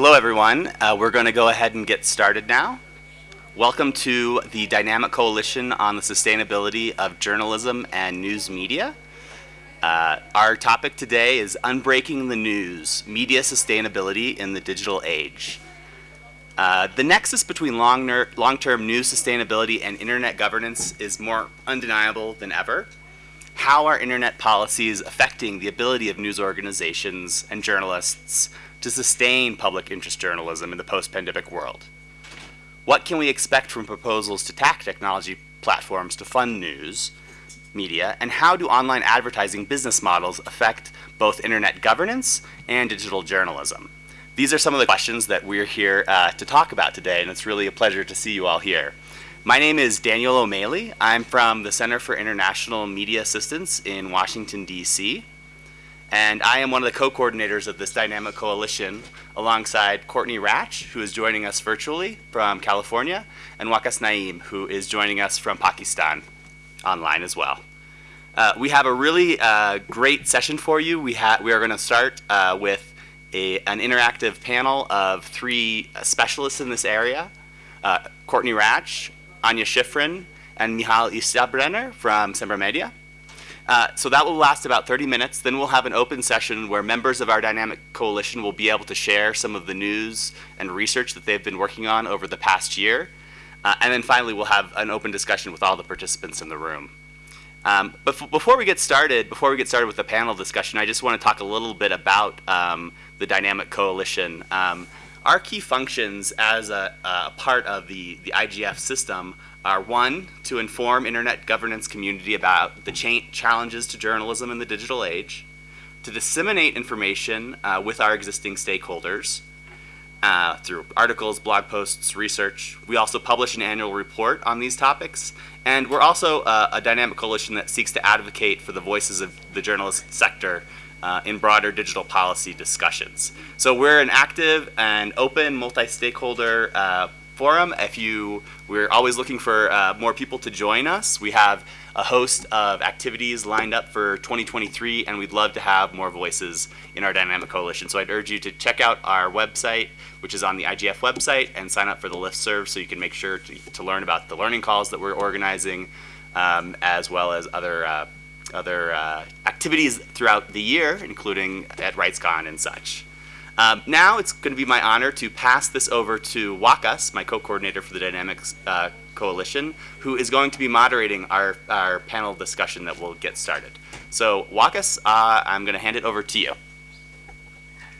Hello, everyone. Uh, we're going to go ahead and get started now. Welcome to the Dynamic Coalition on the Sustainability of Journalism and News Media. Uh, our topic today is Unbreaking the News, Media Sustainability in the Digital Age. Uh, the nexus between long-term long news sustainability and internet governance is more undeniable than ever. How are internet policies affecting the ability of news organizations and journalists to sustain public interest journalism in the post-pandemic world? What can we expect from proposals to tax technology platforms to fund news, media, and how do online advertising business models affect both internet governance and digital journalism? These are some of the questions that we're here uh, to talk about today, and it's really a pleasure to see you all here. My name is Daniel O'Malley. I'm from the Center for International Media Assistance in Washington, D.C., and I am one of the co-coordinators of this dynamic coalition alongside Courtney Radsch, who is joining us virtually from California, and Waqas Naeem, who is joining us from Pakistan online as well. Uh, we have a really uh, great session for you. We, we are going to start uh, with a, an interactive panel of three uh, specialists in this area, uh, Courtney Radsch, Anya Schifrin, and Michal Iastrebner from Sembra Media. Uh, so that will last about 30 minutes. Then we'll have an open session where members of our dynamic coalition will be able to share some of the news and research that they've been working on over the past year. Uh, and then finally, we'll have an open discussion with all the participants in the room. Um, but before we get started, before we get started with the panel discussion, I just want to talk a little bit about um, the Dynamic Coalition. Um, our key functions as a, a, part of the, the IGF system are one, to inform internet governance community about the cha challenges to journalism in the digital age, to disseminate information uh, with our existing stakeholders uh, through articles, blog posts, research. We also publish an annual report on these topics, and we're also uh, a dynamic coalition that seeks to advocate for the voices of the journalist sector uh, in broader digital policy discussions. So we're an active and open multi-stakeholder uh, forum. If you, we're always looking for uh, more people to join us. We have a host of activities lined up for 2023, and we'd love to have more voices in our dynamic coalition. So I'd urge you to check out our website, which is on the IGF website, and sign up for the listserv so you can make sure to, to learn about the learning calls that we're organizing, um, as well as other uh, other uh, activities throughout the year, including at RightsCon and such. Um, now it's going to be my honor to pass this over to Waqas, my co-coordinator for the Dynamics uh, Coalition, who is going to be moderating our, our panel discussion that will get started. So Waqas, uh, I'm going to hand it over to you.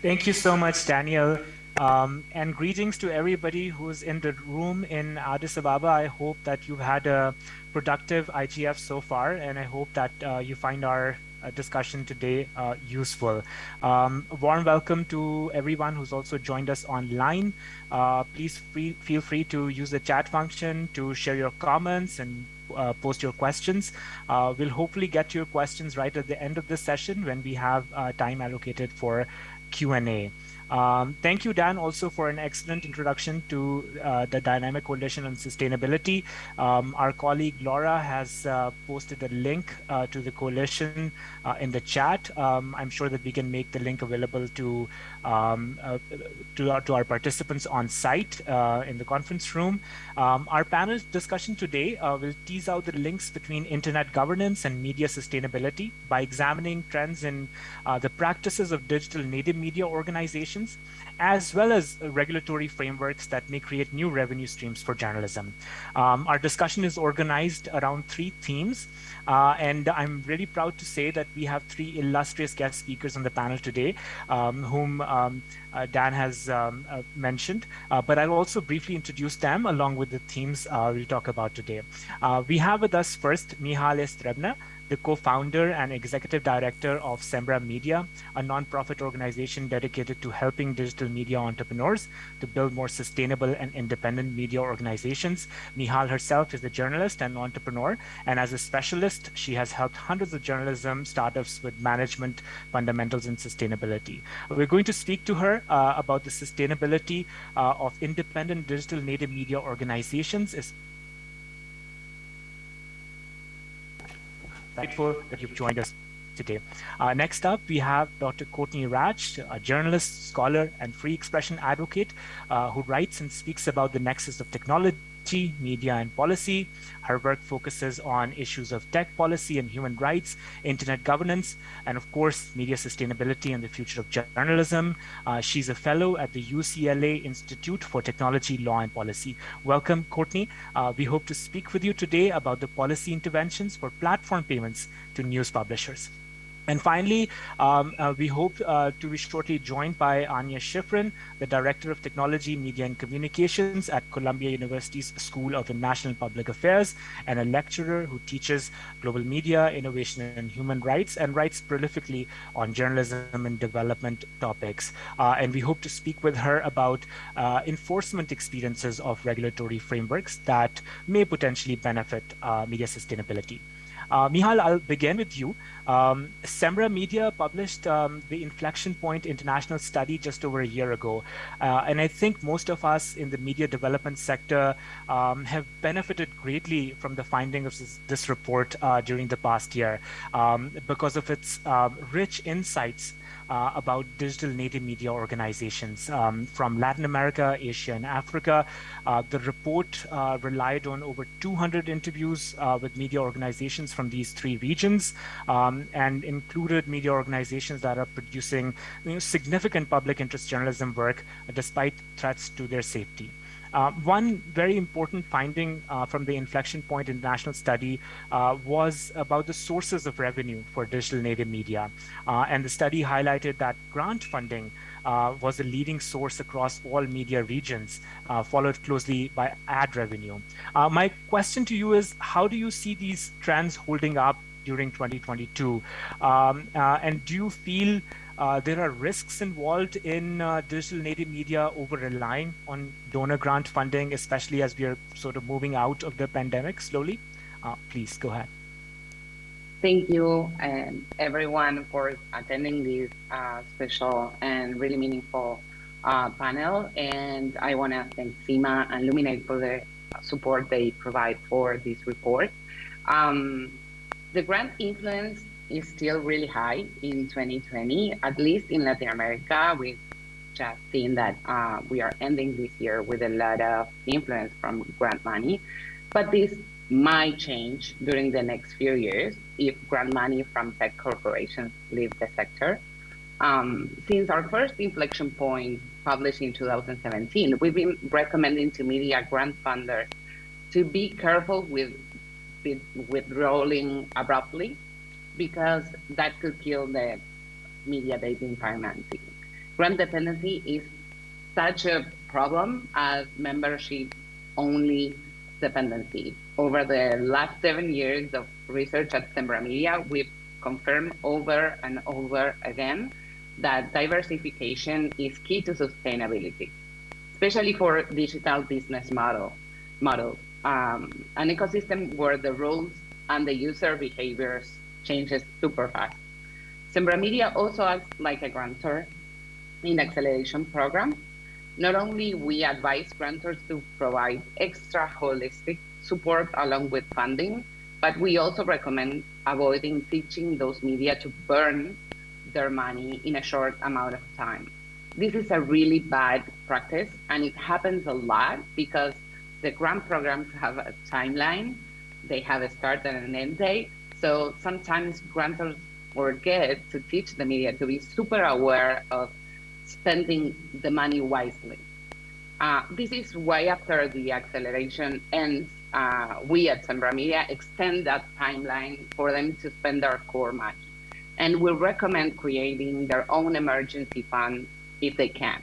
Thank you so much, Daniel. Um, and greetings to everybody who's in the room in Addis Ababa. I hope that you've had a productive IGF so far, and I hope that uh, you find our discussion today uh, useful. Um, warm welcome to everyone who's also joined us online. Uh, please free, feel free to use the chat function to share your comments and uh, post your questions. Uh, we'll hopefully get your questions right at the end of this session when we have uh, time allocated for Q&A. Um, thank you, Dan, also for an excellent introduction to uh, the Dynamic Coalition on Sustainability. Um, our colleague Laura has uh, posted a link uh, to the coalition uh, in the chat. Um, I'm sure that we can make the link available to um, uh, to, our, to our participants on site uh, in the conference room. Um, our panel discussion today will tease out the links between internet governance and media sustainability by examining trends in the practices of digital native media organizations organizations, as well as regulatory frameworks that may create new revenue streams for journalism. Um, our discussion is organized around three themes, uh, and I'm really proud to say that we have three illustrious guest speakers on the panel today, um, whom um, uh, Dan has um, uh, mentioned, uh, but I'll also briefly introduce them along with the themes uh, we'll talk about today. Uh, we have with us first Michal Strebna, the co-founder and executive director of Sembra Media, a nonprofit organization dedicated to helping digital media entrepreneurs to build more sustainable and independent media organizations. Michal herself is a journalist and entrepreneur, and as a specialist, she has helped hundreds of journalism startups with management fundamentals and sustainability. We're going to speak to her uh, about the sustainability uh, of independent digital native media organizations, grateful that you've joined us today. Uh, next up, we have Dr. Courtney Radsch, a journalist, scholar, and free expression advocate uh, who writes and speaks about the nexus of technology media, and policy. Her work focuses on issues of tech policy and human rights, internet governance, and of course, media sustainability and the future of journalism. Uh, she's a fellow at the UCLA Institute for Technology, Law, and Policy. Welcome, Courtney. Uh, we hope to speak with you today about the policy interventions for platform payments to news publishers. And finally, um, uh, we hope uh, to be shortly joined by Anya Schifrin, the Director of Technology, Media and Communications at Columbia University's School of International Public Affairs and a lecturer who teaches global media, innovation and human rights and writes prolifically on journalism and development topics. Uh, and we hope to speak with her about uh, enforcement experiences of regulatory frameworks that may potentially benefit uh, media sustainability. Uh, Mihal, I'll begin with you. Um, Sembra Media published um, the Inflection Point International Study just over a year ago. Uh, and I think most of us in the media development sector um, have benefited greatly from the findings of this, this report uh, during the past year um, because of its um, rich insights uh, about digital native media organizations um, from Latin America, Asia, and Africa. Uh, the report uh, relied on over 200 interviews uh, with media organizations from these three regions um, and included media organizations that are producing you know, significant public interest journalism work despite threats to their safety. Uh, one very important finding uh, from the Inflection Point International Study uh, was about the sources of revenue for digital native media. Uh, and the study highlighted that grant funding uh, was the leading source across all media regions, uh, followed closely by ad revenue. my question to you is, how do you see these trends holding up during 2022? Um, and do you feel uh, there are risks involved in uh, digital native media over relying on donor grant funding, especially as we are sort of moving out of the pandemic slowly. Uh, please go ahead. Thank you, and everyone, for attending this uh, special and really meaningful uh, panel. And I want to thank CIMA and Luminate for the support they provide for this report. Um, the grant influence is still really high in 2020, at least in Latin America. We've just seen that uh, we are ending this year with a lot of influence from grant money, but this might change during the next few years if grant money from tech corporations leave the sector. Um, since our first inflection point published in 2017, we've been recommending to media grant funders to be careful with with withdrawing abruptly because that could kill the media dating financing. Grant dependency is such a problem as membership only dependency. Over the last seven years of research at Sembra Media, we've confirmed over and over again that diversification is key to sustainability, especially for digital business model models. Um, an ecosystem where the rules and the user behaviors changes super fast. Sembra Media also acts like a grantor in acceleration program. Not only we advise grantors to provide extra holistic support along with funding, but we also recommend avoiding teaching those media to burn their money in a short amount of time. This is a really bad practice and it happens a lot because the grant programs have a timeline, they have a start and an end date, so sometimes grantors forget to teach the media to be super aware of spending the money wisely. Uh, this is why after the acceleration ends, uh, we at Sembra Media extend that timeline for them to spend their core money. And we recommend creating their own emergency fund if they can.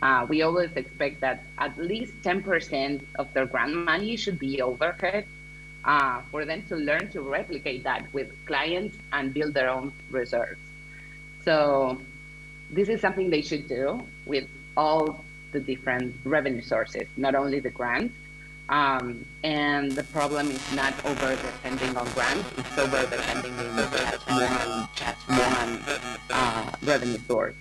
Uh, we always expect that at least 10% of their grant money should be overhead uh, for them to learn to replicate that with clients and build their own reserves. So this is something they should do with all the different revenue sources, not only the grants. Um, and the problem is not over depending on grants, it's over depending on just one, just one uh, revenue source.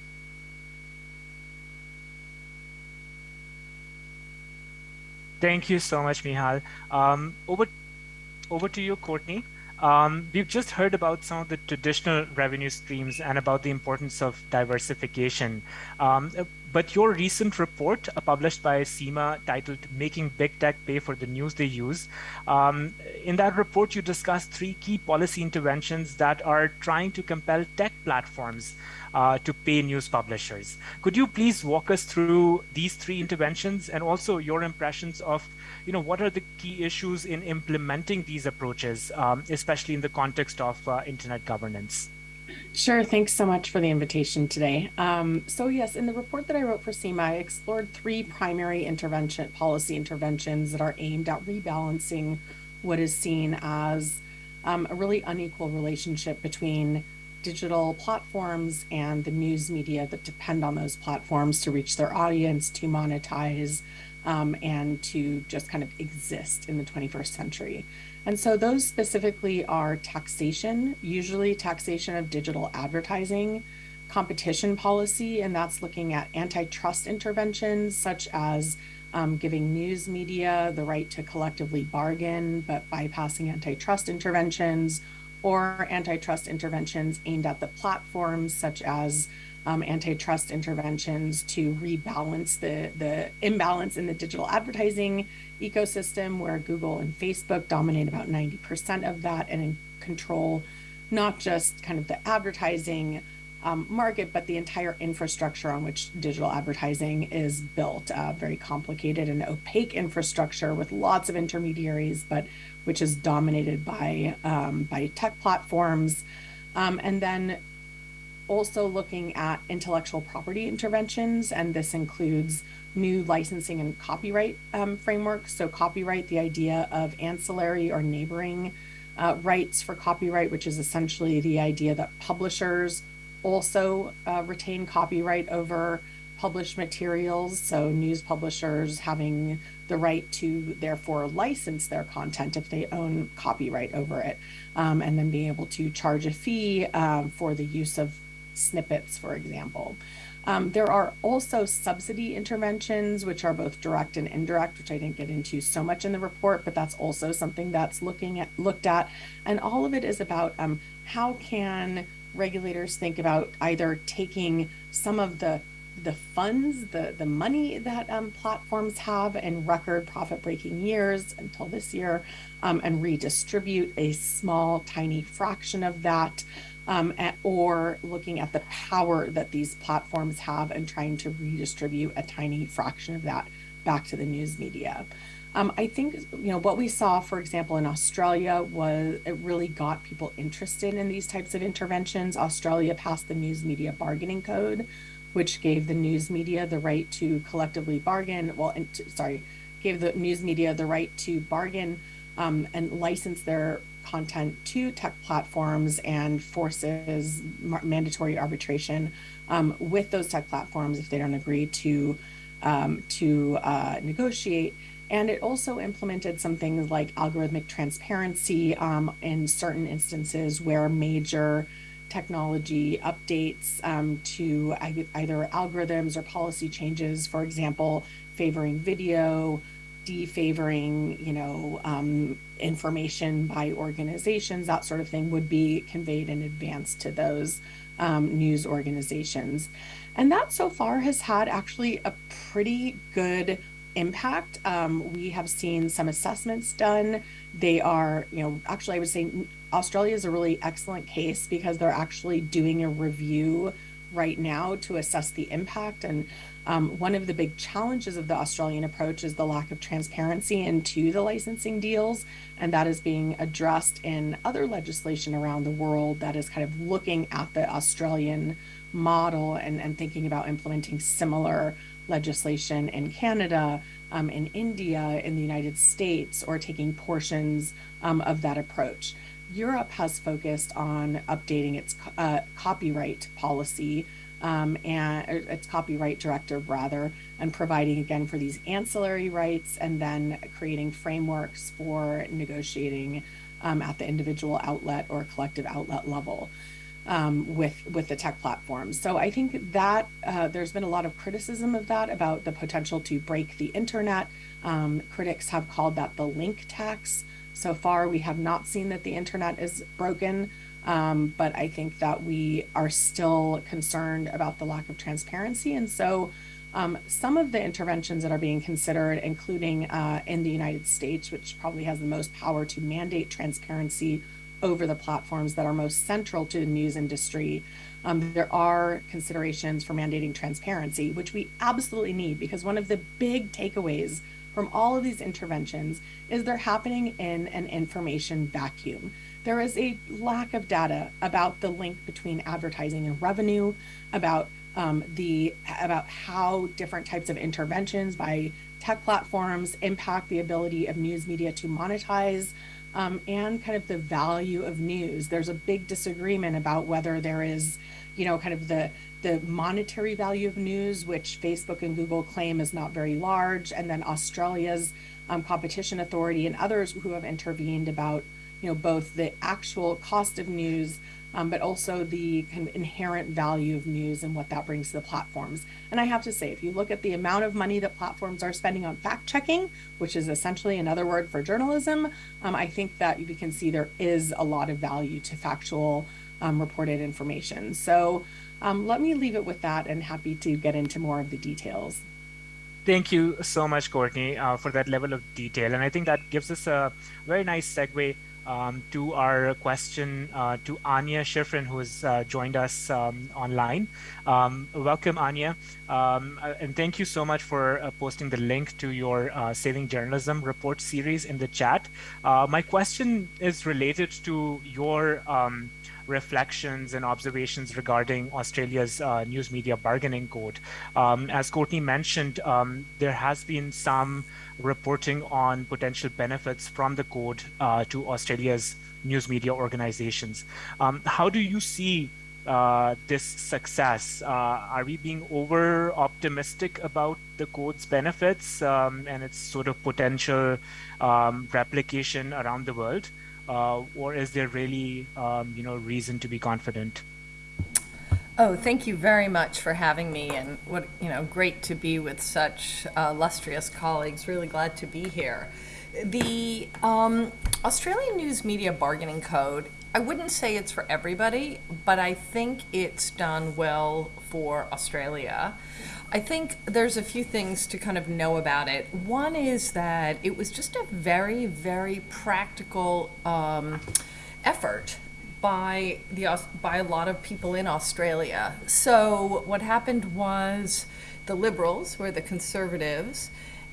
Thank you so much, Mihal. Um, over over to you, Courtney. Um, we've just heard about some of the traditional revenue streams and about the importance of diversification. Um, but your recent report uh, published by CIMA titled Making Big Tech Pay for the News They Use, um, in that report you discussed three key policy interventions that are trying to compel tech platforms uh, to pay news publishers. Could you please walk us through these three interventions and also your impressions of, you know, what are the key issues in implementing these approaches, um, especially in the context of uh, internet governance? Sure. Thanks so much for the invitation today. Um, so yes, in the report that I wrote for CIMA, I explored three primary intervention policy interventions that are aimed at rebalancing what is seen as um, a really unequal relationship between digital platforms and the news media that depend on those platforms to reach their audience, to monetize, um, and to just kind of exist in the 21st century. And so those specifically are taxation, usually taxation of digital advertising, competition policy, and that's looking at antitrust interventions such as um, giving news media the right to collectively bargain, but bypassing antitrust interventions, or antitrust interventions aimed at the platforms such as um, antitrust interventions to rebalance the, the imbalance in the digital advertising ecosystem where Google and Facebook dominate about 90% of that and control not just kind of the advertising um, market, but the entire infrastructure on which digital advertising is built. Uh, very complicated and opaque infrastructure with lots of intermediaries, but which is dominated by um, by tech platforms. Um, and then also looking at intellectual property interventions, and this includes new licensing and copyright um, frameworks. So, copyright, the idea of ancillary or neighboring uh, rights for copyright, which is essentially the idea that publishers also uh, retain copyright over published materials. So, news publishers having the right to therefore license their content if they own copyright over it, um, and then being able to charge a fee um, for the use of snippets, for example. Um, there are also subsidy interventions, which are both direct and indirect, which I didn't get into so much in the report, but that's also something that's looking at looked at. And all of it is about um, how can regulators think about either taking some of the the funds, the the money that um, platforms have in record profit breaking years until this year, um, and redistribute a small, tiny fraction of that um, at, or looking at the power that these platforms have and trying to redistribute a tiny fraction of that back to the news media. Um, I think you know what we saw, for example, in Australia was it really got people interested in these types of interventions. Australia passed the News Media Bargaining Code, which gave the news media the right to collectively bargain. Well, and to, sorry, gave the news media the right to bargain um, and license their content to tech platforms and forces mandatory arbitration um, with those tech platforms if they don't agree to um, to uh, negotiate. And it also implemented some things like algorithmic transparency um, in certain instances where major technology updates um, to either algorithms or policy changes, for example, favoring video, defavoring, you know, um, information by organizations, that sort of thing would be conveyed in advance to those um, news organizations. And that so far has had actually a pretty good impact. Um, we have seen some assessments done. They are, you know, actually, I would say Australia is a really excellent case because they're actually doing a review right now to assess the impact. And um, one of the big challenges of the Australian approach is the lack of transparency into the licensing deals, and that is being addressed in other legislation around the world that is kind of looking at the Australian model and, and thinking about implementing similar legislation in Canada, um, in India, in the United States, or taking portions um, of that approach. Europe has focused on updating its uh, copyright policy um, and its copyright directive rather, and providing again for these ancillary rights and then creating frameworks for negotiating um, at the individual outlet or collective outlet level. Um, with with the tech platforms. So I think that uh, there's been a lot of criticism of that about the potential to break the internet. Um, critics have called that the link tax So far, we have not seen that the internet is broken, um, but I think that we are still concerned about the lack of transparency. And so, um, some of the interventions that are being considered, including uh, in the United States, which probably has the most power to mandate transparency over the platforms that are most central to the news industry, um, there are considerations for mandating transparency, which we absolutely need because one of the big takeaways from all of these interventions is they're happening in an information vacuum. There is a lack of data about the link between advertising and revenue, about um, the about how different types of interventions by tech platforms impact the ability of news media to monetize um, and kind of the value of news. There's a big disagreement about whether there is, you know, kind of the the monetary value of news, which Facebook and Google claim is not very large, and then Australia's um, competition authority and others who have intervened about, you know, both the actual cost of news um, but also the kind of inherent value of news and what that brings to the platforms. And I have to say, if you look at the amount of money that platforms are spending on fact checking, which is essentially another word for journalism, um, I think that you can see there is a lot of value to factual um, reported information. So um, let me leave it with that and happy to get into more of the details. Thank you so much, Courtney, uh, for that level of detail. And I think that gives us a very nice segue um, to our question uh, to Anya Schifrin, who has uh, joined us um, online. Um, welcome, Anya. Um, uh, and thank you so much for uh, posting the link to your uh, Saving Journalism report series in the chat. Uh, my question is related to your um, reflections and observations regarding Australia's uh, news media bargaining code. Um, as Courtney mentioned, um, there has been some reporting on potential benefits from the code uh, to Australia's news media organizations. Um, how do you see uh, this success? Uh, are we being over optimistic about the code's benefits um, and its sort of potential um, replication around the world? Uh, or is there really, um, you know, reason to be confident? Oh, thank you very much for having me, and what you know, great to be with such uh, illustrious colleagues. Really glad to be here. The um, Australian News Media Bargaining Code. I wouldn't say it's for everybody, but I think it's done well for Australia. I think there's a few things to kind of know about it. One is that it was just a very, very practical um, effort by the by a lot of people in Australia. So what happened was the Liberals, were the Conservatives,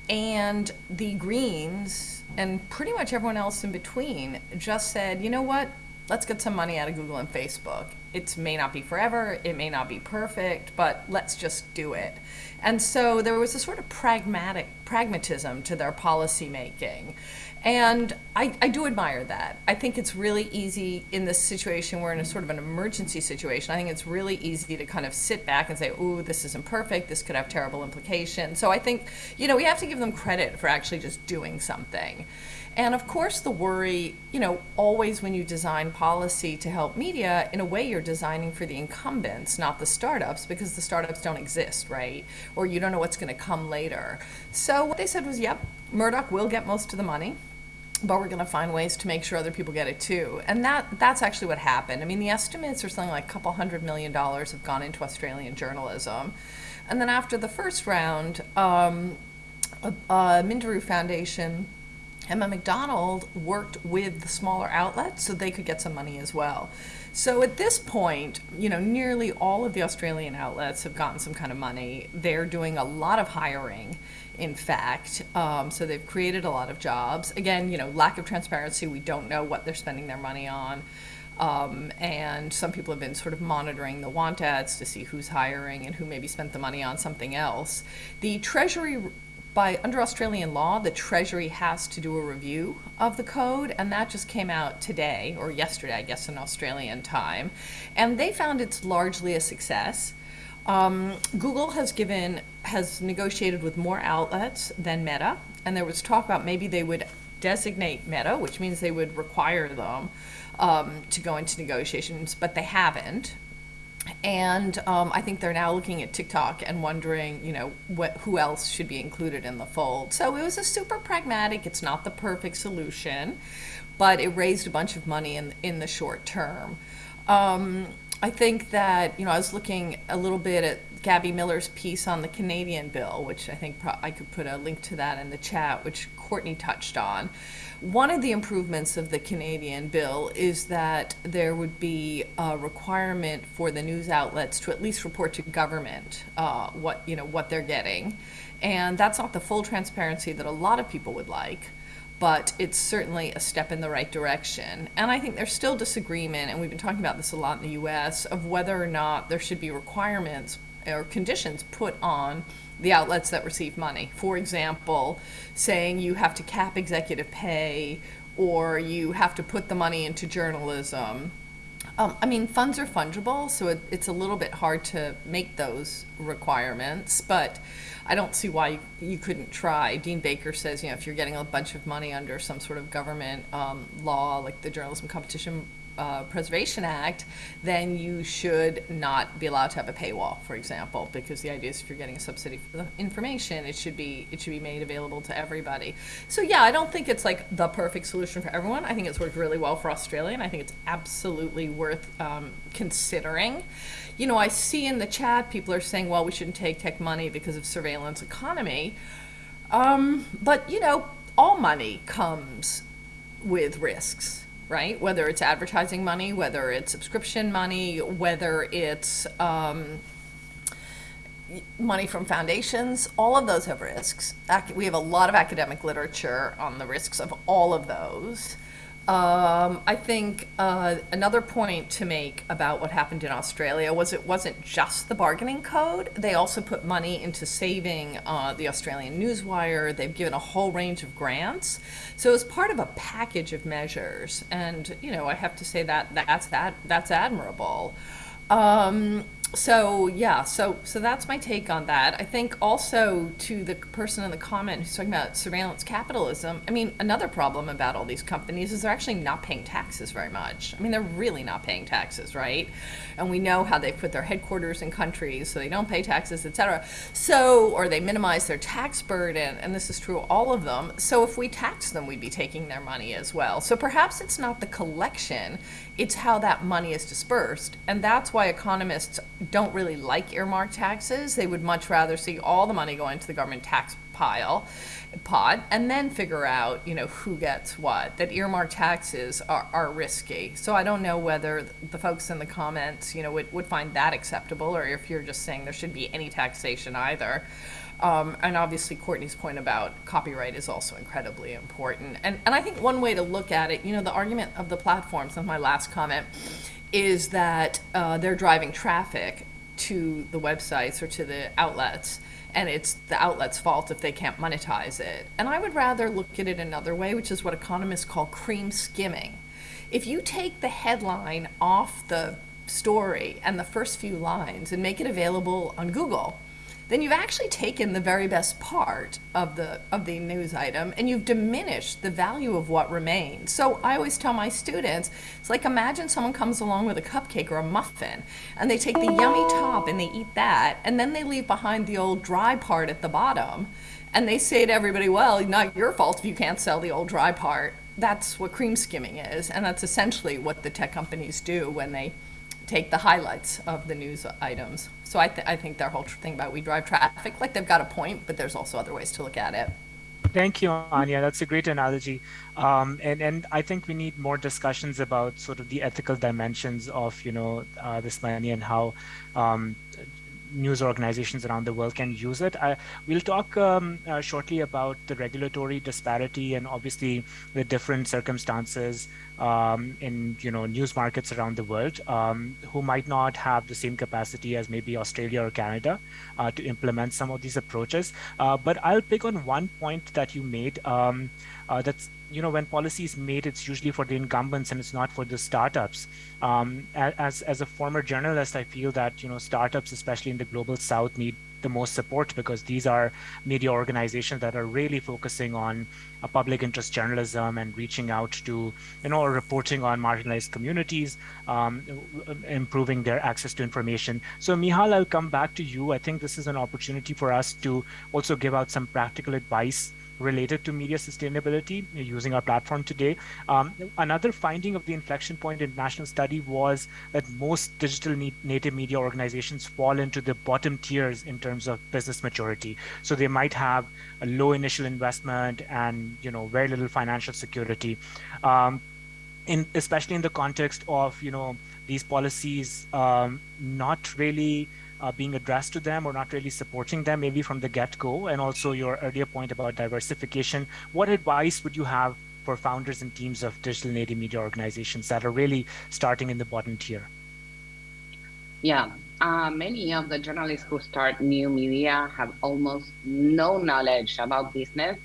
and the Greens, and pretty much everyone else in between, just said, you know what? Let's get some money out of Google and Facebook. It may not be forever, it may not be perfect, but let's just do it. And so there was a sort of pragmatic pragmatism to their policy making. And I, I do admire that. I think it's really easy in this situation, we're in a sort of an emergency situation. I think it's really easy to kind of sit back and say, ooh, this isn't perfect, this could have terrible implications. So I think, you know, we have to give them credit for actually just doing something. And of course, the worry, you know, always when you design policy to help media, in a way you're designing for the incumbents, not the startups, because the startups don't exist, right? Or you don't know what's going to come later. So what they said was, yep, Murdoch will get most of the money but we're going to find ways to make sure other people get it too. And that that's actually what happened. I mean, the estimates are something like a couple hundred million dollars have gone into Australian journalism. And then after the first round, um, uh, Minderoo Foundation, Emma McDonald worked with the smaller outlets so they could get some money as well. So at this point, you know, nearly all of the Australian outlets have gotten some kind of money. They're doing a lot of hiring in fact. Um, so they've created a lot of jobs. Again, you know, lack of transparency. We don't know what they're spending their money on. Um, and some people have been sort of monitoring the want ads to see who's hiring and who maybe spent the money on something else. The Treasury, by under Australian law, the Treasury has to do a review of the code, and that just came out today or yesterday, I guess, in Australian time. And they found it's largely a success. Um, Google has given has negotiated with more outlets than Meta, and there was talk about maybe they would designate Meta, which means they would require them um, to go into negotiations, but they haven't. and um, I think they're now looking at TikTok and wondering, you know, what who else should be included in the fold. So it was a super pragmatic. It's not the perfect solution, but it raised a bunch of money in in the short term. Um, I think that you know I was looking a little bit at Gabby Miller's piece on the Canadian bill, which I think I could put a link to that in the chat, which Courtney touched on. One of the improvements of the Canadian bill is that there would be a requirement for the news outlets to at least report to government uh, what you know what they're getting, and that's not the full transparency that a lot of people would like but it's certainly a step in the right direction. And I think there's still disagreement, and we've been talking about this a lot in the US, of whether or not there should be requirements or conditions put on the outlets that receive money. For example, saying you have to cap executive pay or you have to put the money into journalism. Um, I mean, funds are fungible, so it, it's a little bit hard to make those requirements, but I don't see why you, you couldn't try. Dean Baker says, you know, if you're getting a bunch of money under some sort of government um, law, like the Journalism Competition uh, Preservation Act, then you should not be allowed to have a paywall, for example, because the idea is if you're getting a subsidy for the information, it should be it should be made available to everybody. So yeah, I don't think it's like the perfect solution for everyone. I think it's worked really well for Australia, and I think it's absolutely worth um, considering. You know, I see in the chat people are saying, well, we shouldn't take tech money because of surveillance economy. Um, but you know, all money comes with risks right? Whether it's advertising money, whether it's subscription money, whether it's um, money from foundations, all of those have risks. We have a lot of academic literature on the risks of all of those. Um, I think uh, another point to make about what happened in Australia was it wasn't just the bargaining code. They also put money into saving uh, the Australian Newswire. They've given a whole range of grants. So it's part of a package of measures. And, you know, I have to say that that's, that, that's admirable. Um, so yeah, so so that's my take on that. I think also to the person in the comment who's talking about surveillance capitalism. I mean, another problem about all these companies is they're actually not paying taxes very much. I mean, they're really not paying taxes, right? And we know how they put their headquarters in countries so they don't pay taxes, etc. So or they minimize their tax burden, and this is true of all of them. So if we tax them, we'd be taking their money as well. So perhaps it's not the collection it's how that money is dispersed. And that's why economists don't really like earmark taxes. They would much rather see all the money go into the government tax pile pot and then figure out you know who gets what that earmark taxes are, are risky so i don't know whether the folks in the comments you know would, would find that acceptable or if you're just saying there should be any taxation either um, and obviously Courtney's point about copyright is also incredibly important. And, and I think one way to look at it, you know, the argument of the platforms, and my last comment, is that uh, they're driving traffic to the websites or to the outlets and it's the outlet's fault if they can't monetize it. And I would rather look at it another way, which is what economists call cream skimming. If you take the headline off the story and the first few lines and make it available on Google, then you've actually taken the very best part of the of the news item and you've diminished the value of what remains. So I always tell my students, it's like imagine someone comes along with a cupcake or a muffin and they take the yummy top and they eat that and then they leave behind the old dry part at the bottom and they say to everybody, well, not your fault if you can't sell the old dry part. That's what cream skimming is and that's essentially what the tech companies do when they take the highlights of the news items. So I, th I think their whole thing about we drive traffic, like they've got a point, but there's also other ways to look at it. Thank you, Anya. That's a great analogy. Um, and, and I think we need more discussions about sort of the ethical dimensions of, you know, uh, this money and how um, news organizations around the world can use it. I, we'll talk um, uh, shortly about the regulatory disparity and obviously the different circumstances um, in you know news markets around the world um, who might not have the same capacity as maybe Australia or Canada uh, to implement some of these approaches. Uh, but I'll pick on one point that you made um, uh, that's you know when policy is made it's usually for the incumbents and it's not for the startups um, as as a former journalist i feel that you know startups especially in the global south need the most support because these are media organizations that are really focusing on a public interest journalism and reaching out to, you know, reporting on marginalized communities, um, improving their access to information. So Mihal, I'll come back to you. I think this is an opportunity for us to also give out some practical advice related to media sustainability using our platform today. Um, another finding of the inflection point international study was that most digital native media organizations fall into the bottom tiers in terms of business maturity. So they might have a low initial investment and you know very little financial security. Um, in, especially in the context of you know these policies um, not really uh, being addressed to them or not really supporting them maybe from the get-go and also your earlier point about diversification what advice would you have for founders and teams of digital native media organizations that are really starting in the bottom tier? Yeah uh, many of the journalists who start new media have almost no knowledge about business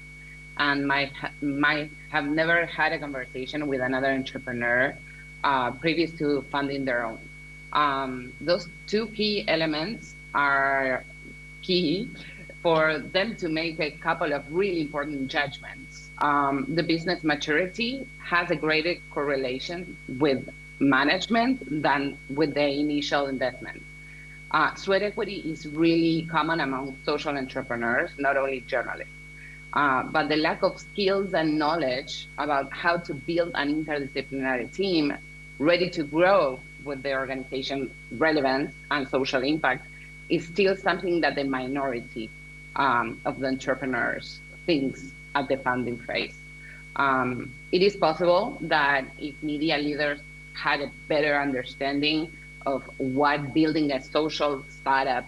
and might, ha might have never had a conversation with another entrepreneur uh, previous to funding their own um, those two key elements are key for them to make a couple of really important judgments. Um, the business maturity has a greater correlation with management than with the initial investment. Uh, sweat equity is really common among social entrepreneurs, not only journalists. Uh, but the lack of skills and knowledge about how to build an interdisciplinary team ready to grow with the organization relevance and social impact is still something that the minority um, of the entrepreneurs thinks at the funding phase. Um, it is possible that if media leaders had a better understanding of what building a social startup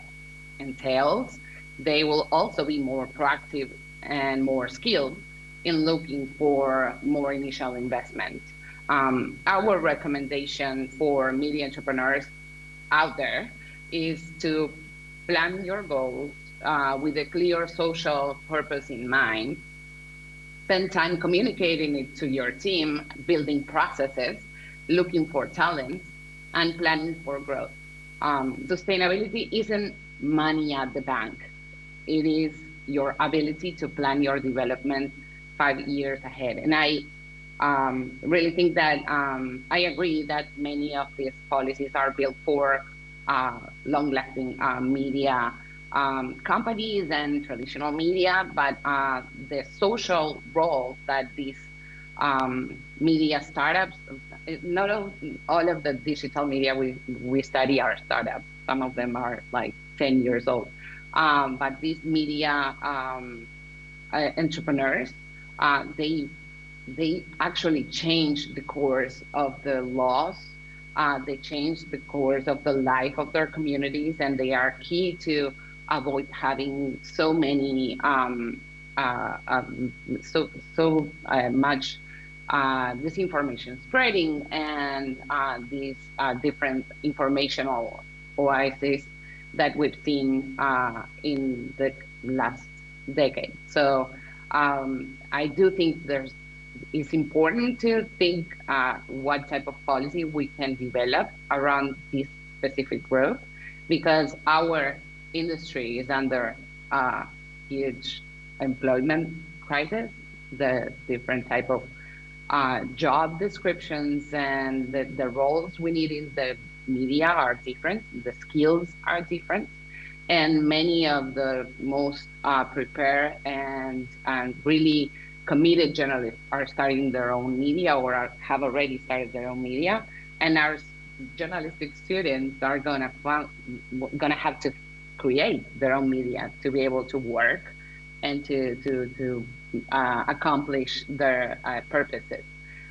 entails, they will also be more proactive and more skilled in looking for more initial investment. Um, our recommendation for media entrepreneurs out there is to plan your goals uh, with a clear social purpose in mind, spend time communicating it to your team, building processes, looking for talent, and planning for growth. Um, sustainability isn't money at the bank. It is your ability to plan your development five years ahead. And I um, really think that um, I agree that many of these policies are built for uh, long-lasting uh, media um, companies and traditional media, but uh, the social role that these um, media startups, not all, all of the digital media we, we study are startups. Some of them are like 10 years old. Um, but these media um, uh, entrepreneurs, uh, they they actually changed the course of the laws. Uh, they changed the course of the life of their communities, and they are key to avoid having so many, um, uh, um, so so uh, much uh, disinformation spreading, and uh, these uh, different informational oases that we've seen in the last decade. So um, I do think there's it's important to think uh, what type of policy we can develop around this specific growth because our industry is under a huge employment crisis, the different type of uh, job descriptions and the, the roles we need in the media are different, the skills are different, and many of the most uh, prepared and, and really committed journalists are starting their own media or are, have already started their own media, and our journalistic students are gonna gonna have to create their own media to be able to work and to to to uh, accomplish their uh, purposes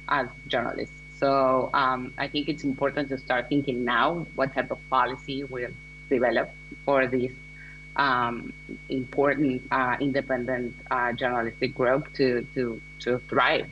as journalists. So um, I think it's important to start thinking now what type of policy will develop for these um, important uh, independent uh, journalistic group to, to, to thrive.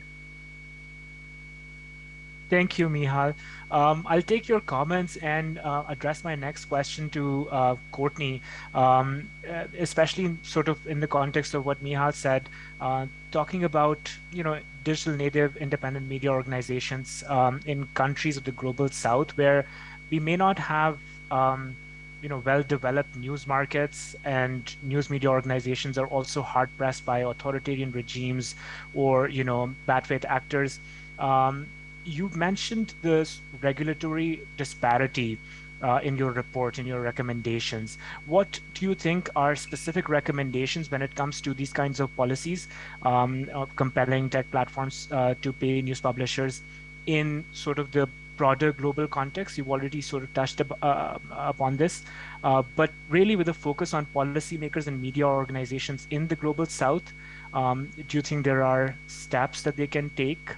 Thank you, Mijal. Um, I'll take your comments and uh, address my next question to uh, Courtney, um, uh, especially sort of in the context of what Mijal said, uh, talking about you know digital native independent media organizations um, in countries of the global south where we may not have um, you know well-developed news markets and news media organizations are also hard pressed by authoritarian regimes or you know bad faith actors um, you mentioned this regulatory disparity uh, in your report, in your recommendations. What do you think are specific recommendations when it comes to these kinds of policies, um, of compelling tech platforms uh, to pay news publishers in sort of the broader global context. You've already sort of touched up, uh, upon this, uh, but really with a focus on policymakers and media organizations in the global south. Um, do you think there are steps that they can take?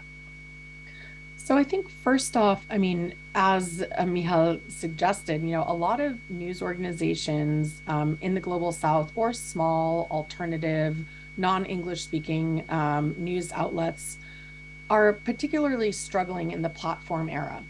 So I think first off, I mean, as uh, Mijal suggested, you know, a lot of news organizations um, in the global south or small alternative non-English speaking um, news outlets are particularly struggling in the platform era.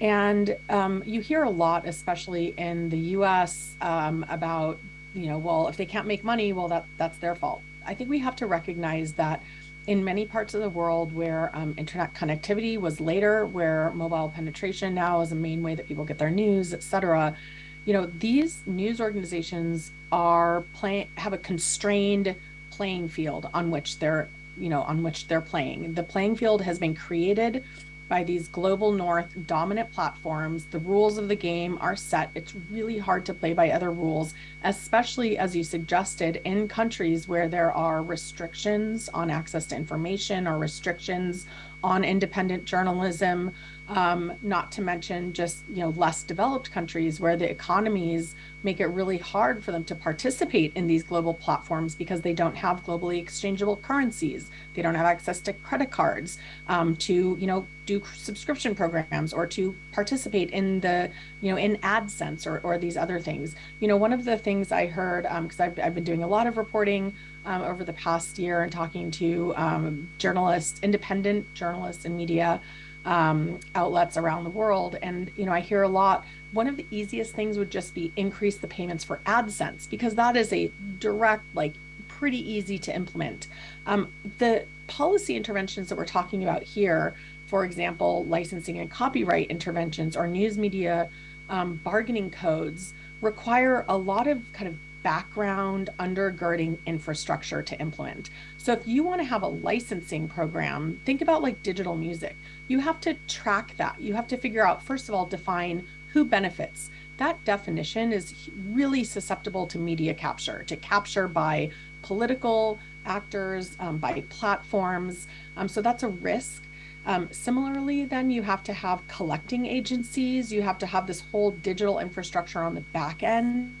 And um, you hear a lot, especially in the US, um, about, you know, well, if they can't make money, well, that, that's their fault. I think we have to recognize that in many parts of the world where um, internet connectivity was later, where mobile penetration now is a main way that people get their news, et cetera, you know, these news organizations are playing, have a constrained playing field on which they're you know, on which they're playing. The playing field has been created by these global north dominant platforms. The rules of the game are set. It's really hard to play by other rules, especially as you suggested in countries where there are restrictions on access to information or restrictions on independent journalism um, not to mention just you know less developed countries where the economies make it really hard for them to participate in these global platforms because they don't have globally exchangeable currencies. They don't have access to credit cards um, to you know do subscription programs or to participate in the you know in AdSense or, or these other things. You know one of the things I heard because um, I've, I've been doing a lot of reporting um, over the past year and talking to um, journalists independent journalists and media um, outlets around the world. And, you know, I hear a lot, one of the easiest things would just be increase the payments for AdSense because that is a direct, like pretty easy to implement. Um, the policy interventions that we're talking about here, for example, licensing and copyright interventions or news media um, bargaining codes require a lot of kind of background undergirding infrastructure to implement. So if you want to have a licensing program, think about like digital music. You have to track that. You have to figure out, first of all, define who benefits. That definition is really susceptible to media capture, to capture by political actors, um, by platforms. Um, so that's a risk. Um, similarly, then you have to have collecting agencies. You have to have this whole digital infrastructure on the back end.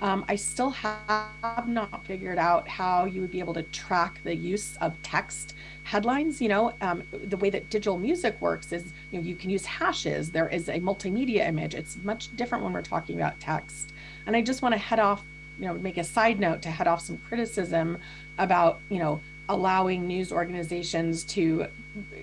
Um, I still have not figured out how you would be able to track the use of text headlines. You know, um, the way that digital music works is you know you can use hashes. There is a multimedia image. It's much different when we're talking about text. And I just want to head off, you know, make a side note to head off some criticism about you know allowing news organizations to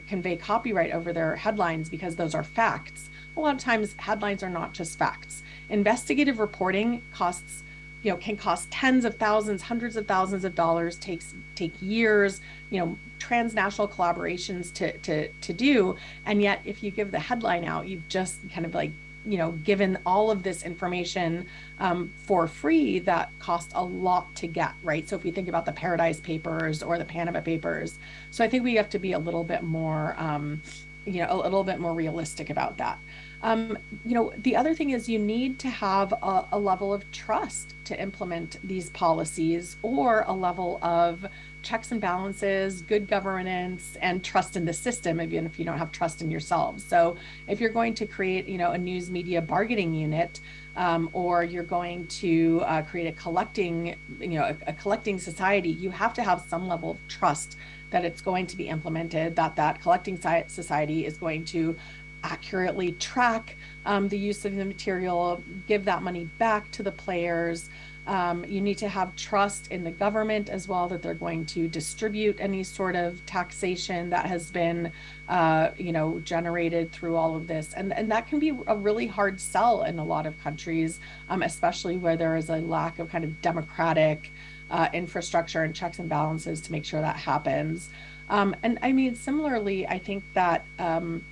convey copyright over their headlines because those are facts. A lot of times headlines are not just facts. Investigative reporting costs you know, can cost tens of thousands, hundreds of thousands of dollars, takes take years, you know, transnational collaborations to to to do. And yet if you give the headline out, you've just kind of like, you know, given all of this information um, for free that cost a lot to get, right? So if we think about the Paradise Papers or the Panama Papers, so I think we have to be a little bit more, um, you know, a little bit more realistic about that. Um, you know, the other thing is you need to have a, a, level of trust to implement these policies or a level of checks and balances, good governance, and trust in the system, even if you don't have trust in yourselves. So if you're going to create, you know, a news media bargaining unit, um, or you're going to uh, create a collecting, you know, a, a collecting society, you have to have some level of trust that it's going to be implemented, that that collecting society is going to accurately track um, the use of the material, give that money back to the players. Um, you need to have trust in the government as well that they're going to distribute any sort of taxation that has been, uh, you know, generated through all of this. And, and that can be a really hard sell in a lot of countries, um, especially where there is a lack of kind of democratic uh, infrastructure and checks and balances to make sure that happens. Um, and I mean, similarly, I think that um,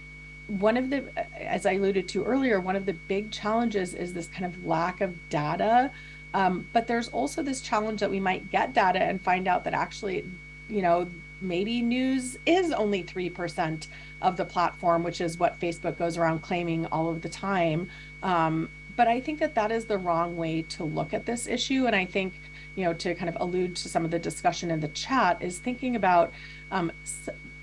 one of the, as I alluded to earlier, one of the big challenges is this kind of lack of data. Um, but there's also this challenge that we might get data and find out that actually, you know, maybe news is only 3% of the platform, which is what Facebook goes around claiming all of the time. Um, but I think that that is the wrong way to look at this issue. And I think, you know, to kind of allude to some of the discussion in the chat, is thinking about um,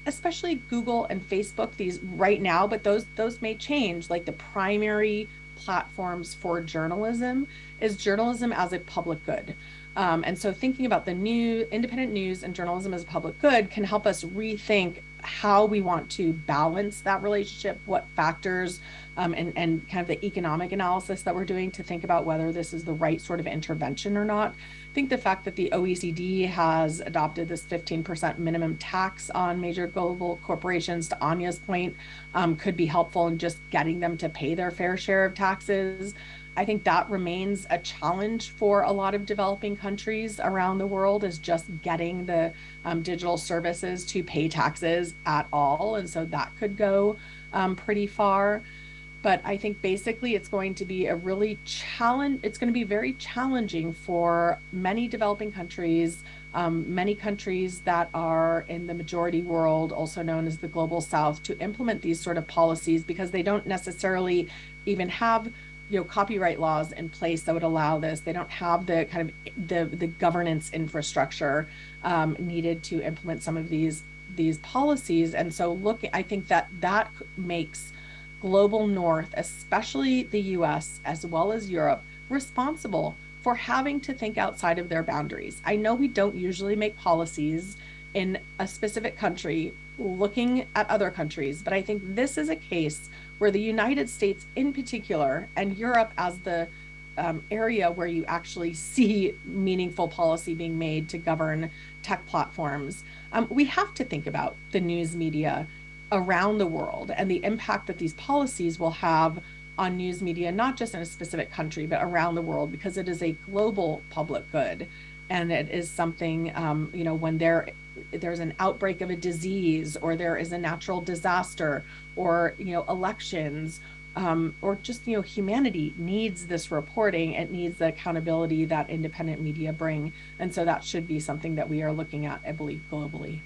especially Google and Facebook these right now, but those those may change. Like the primary platforms for journalism is journalism as a public good. Um, and so thinking about the new independent news and journalism as a public good can help us rethink how we want to balance that relationship, what factors um, and, and kind of the economic analysis that we're doing to think about whether this is the right sort of intervention or not. I think the fact that the OECD has adopted this 15% minimum tax on major global corporations, to Anya's point, um, could be helpful in just getting them to pay their fair share of taxes. I think that remains a challenge for a lot of developing countries around the world is just getting the um, digital services to pay taxes at all. And so that could go um, pretty far. But I think basically it's going to be a really challenge. It's going to be very challenging for many developing countries, um, many countries that are in the majority world, also known as the global south, to implement these sort of policies because they don't necessarily even have you know copyright laws in place that would allow this they don't have the kind of the the governance infrastructure um, needed to implement some of these these policies and so look i think that that makes global north especially the us as well as europe responsible for having to think outside of their boundaries. I know we don't usually make policies in a specific country looking at other countries but i think this is a case where the United States in particular and Europe as the um, area where you actually see meaningful policy being made to govern tech platforms, um, we have to think about the news media around the world and the impact that these policies will have on news media, not just in a specific country, but around the world, because it is a global public good. And it is something, um, you know, when there there's an outbreak of a disease or there is a natural disaster or you know elections um, or just you know humanity needs this reporting it needs the accountability that independent media bring and so that should be something that we are looking at i believe globally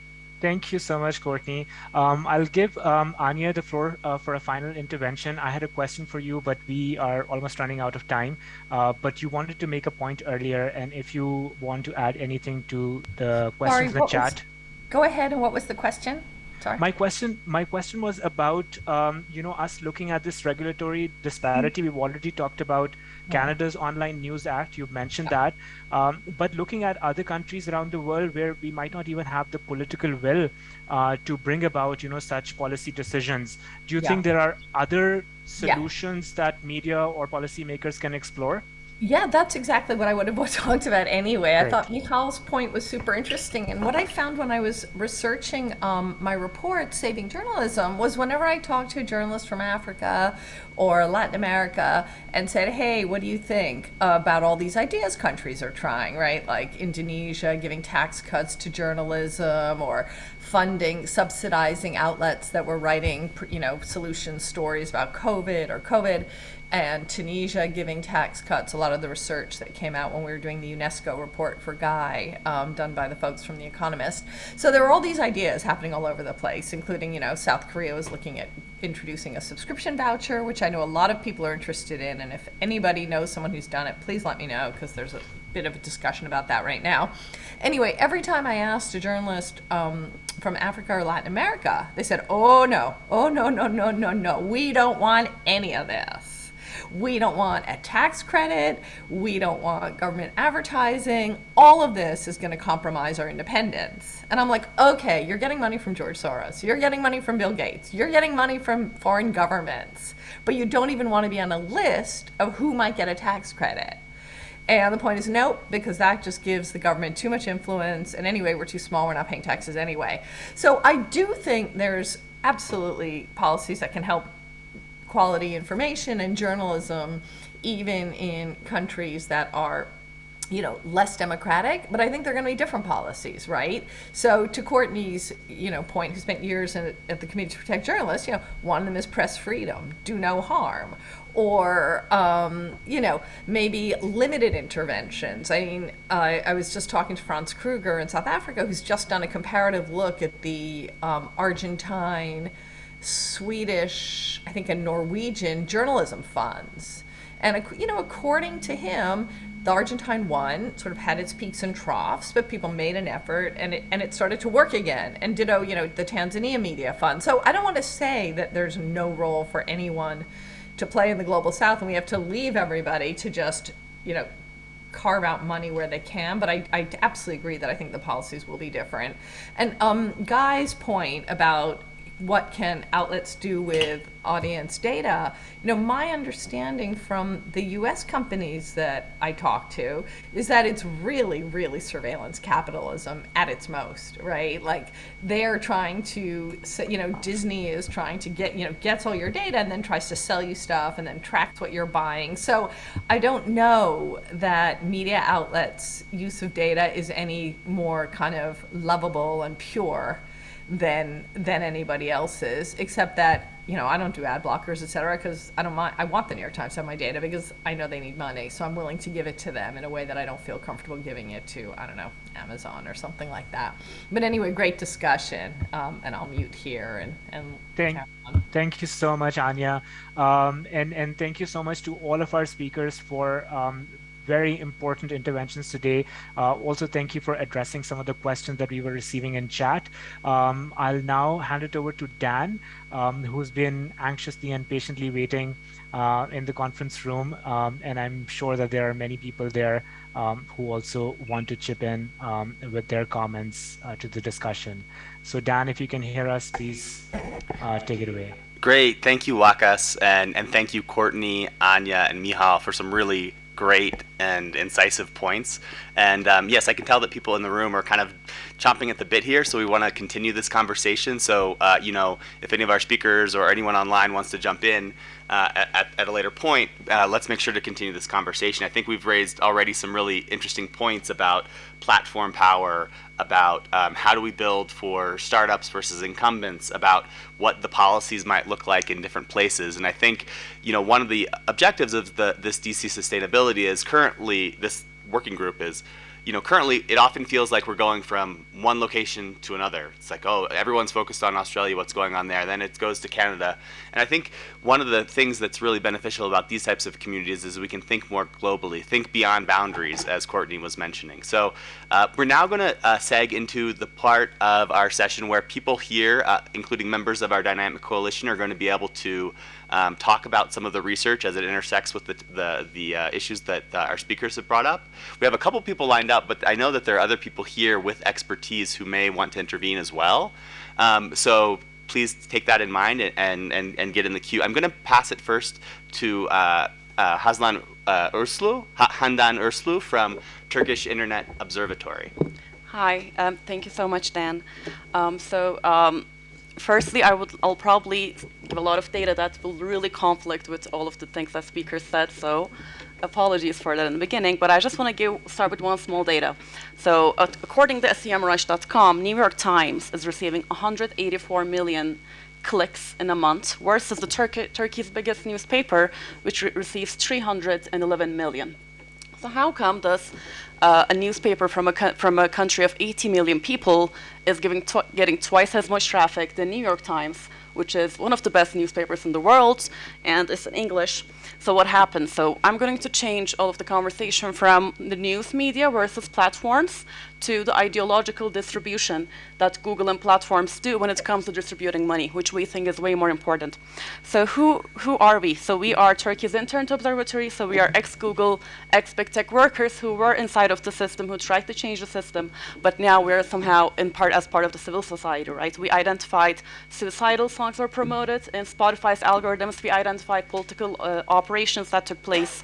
Thank you so much, Courtney. Um, I'll give um, Anya the floor uh, for a final intervention. I had a question for you, but we are almost running out of time. Uh, but you wanted to make a point earlier, and if you want to add anything to the questions Sorry, in the chat. Was, go ahead, and what was the question? Sorry. My question, my question was about, um, you know, us looking at this regulatory disparity. Mm -hmm. We've already talked about Canada's Online News Act. You've mentioned that, um, but looking at other countries around the world where we might not even have the political will uh, to bring about, you know, such policy decisions. Do you yeah. think there are other solutions yeah. that media or policymakers can explore? Yeah, that's exactly what I would have talked about anyway. Great. I thought Mijal's point was super interesting. And what I found when I was researching um, my report, Saving Journalism, was whenever I talked to a journalist from Africa or Latin America and said, hey, what do you think about all these ideas countries are trying, right? Like Indonesia giving tax cuts to journalism or funding, subsidizing outlets that were writing, you know, solution stories about COVID or COVID and Tunisia giving tax cuts. A lot of the research that came out when we were doing the UNESCO report for Guy, um, done by the folks from The Economist. So there were all these ideas happening all over the place, including, you know, South Korea was looking at introducing a subscription voucher, which I know a lot of people are interested in. And if anybody knows someone who's done it, please let me know because there's a bit of a discussion about that right now. Anyway, every time I asked a journalist um, from Africa or Latin America, they said, oh no, oh no, no, no, no, no, we don't want any of this. We don't want a tax credit. We don't want government advertising. All of this is going to compromise our independence. And I'm like, okay, you're getting money from George Soros. You're getting money from Bill Gates. You're getting money from foreign governments. But you don't even want to be on a list of who might get a tax credit. And the point is nope, because that just gives the government too much influence. And anyway, we're too small, we're not paying taxes anyway. So I do think there's absolutely policies that can help quality information and journalism, even in countries that are you know, less democratic, but I think they're going to be different policies, right? So to Courtney's, you know, point, who spent years in, at the Committee to Protect Journalists, you know, one of them is press freedom, do no harm, or um, you know, maybe limited interventions. I mean, I, I was just talking to Franz Kruger in South Africa, who's just done a comparative look at the um, Argentine, Swedish, I think, and Norwegian journalism funds. And you know, according to him, the Argentine one sort of had its peaks and troughs, but people made an effort and it, and it started to work again. And ditto, you know, the Tanzania Media Fund. So I don't want to say that there's no role for anyone to play in the global south and we have to leave everybody to just, you know, carve out money where they can, but I, I absolutely agree that I think the policies will be different. And um, Guy's point about what can outlets do with audience data, you know, my understanding from the US companies that I talk to is that it's really, really surveillance capitalism at its most, right? Like they're trying to, you know, Disney is trying to get, you know, gets all your data and then tries to sell you stuff and then tracks what you're buying. So I don't know that media outlets' use of data is any more kind of lovable and pure than than anybody else's, except that you know I don't do ad blockers, et cetera, because I don't mind. I want the New York Times to have my data because I know they need money, so I'm willing to give it to them in a way that I don't feel comfortable giving it to I don't know Amazon or something like that. But anyway, great discussion, um, and I'll mute here and and. Thank, thank you so much, Anya, um, and and thank you so much to all of our speakers for um, very important interventions today. Uh, also, thank you for addressing some of the questions that we were receiving in chat. Um, I'll now hand it over to Dan, um, who's been anxiously and patiently waiting uh, in the conference room. Um, and I'm sure that there are many people there um, who also want to chip in um, with their comments uh, to the discussion. So Dan, if you can hear us, please uh, take it away. Great. Thank you, Wakas. And, and thank you, Courtney, Anya, and Mijal for some really great and incisive points. And um, yes, I can tell that people in the room are kind of chomping at the bit here, so we want to continue this conversation. So, uh, you know, if any of our speakers or anyone online wants to jump in uh, at, at, a later point, uh, let's make sure to continue this conversation. I think we've raised already some really interesting points about platform power, about um, how do we build for startups versus incumbents, about what the policies might look like in different places. And I think, you know, one of the objectives of the this DC sustainability is currently this working group is you know, currently it often feels like we're going from one location to another. It's like, oh, everyone's focused on Australia, what's going on there. Then it goes to Canada. And I think one of the things that's really beneficial about these types of communities is we can think more globally, think beyond boundaries, as Courtney was mentioning. So uh, we're now going to uh, seg into the part of our session where people here, uh, including members of our Dynamic Coalition, are going to be able to um, talk about some of the research as it intersects with the, the, the uh, issues that uh, our speakers have brought up. We have a couple people lined up, but I know that there are other people here with expertise who may want to intervene as well. Um, so please take that in mind and, and, and get in the queue. I'm going to pass it first to uh, uh, Hazlan uh, Urslu, Handan Urslu from Turkish Internet Observatory. Hi, um, thank you so much, Dan. Um, so um, firstly, I would, I'll probably give a lot of data that will really conflict with all of the things that speakers said, so apologies for that in the beginning, but I just want to start with one small data. So uh, according to semrush.com, New York Times is receiving 184 million clicks in a month, versus the Turkey, Turkey's biggest newspaper, which re receives 311 million. So how come does uh, a newspaper from a, from a country of 80 million people is giving tw getting twice as much traffic than the New York Times, which is one of the best newspapers in the world, and it's in English. So what happens? So I'm going to change all of the conversation from the news media versus platforms to the ideological distribution that Google and platforms do when it comes to distributing money, which we think is way more important. So who, who are we? So we are Turkey's Internet Observatory, so we are ex-Google, ex-big tech workers who were inside of the system, who tried to change the system, but now we're somehow in part as part of the civil society, right? We identified suicidal songs were promoted in Spotify's algorithms, we identified political uh, operations that took place,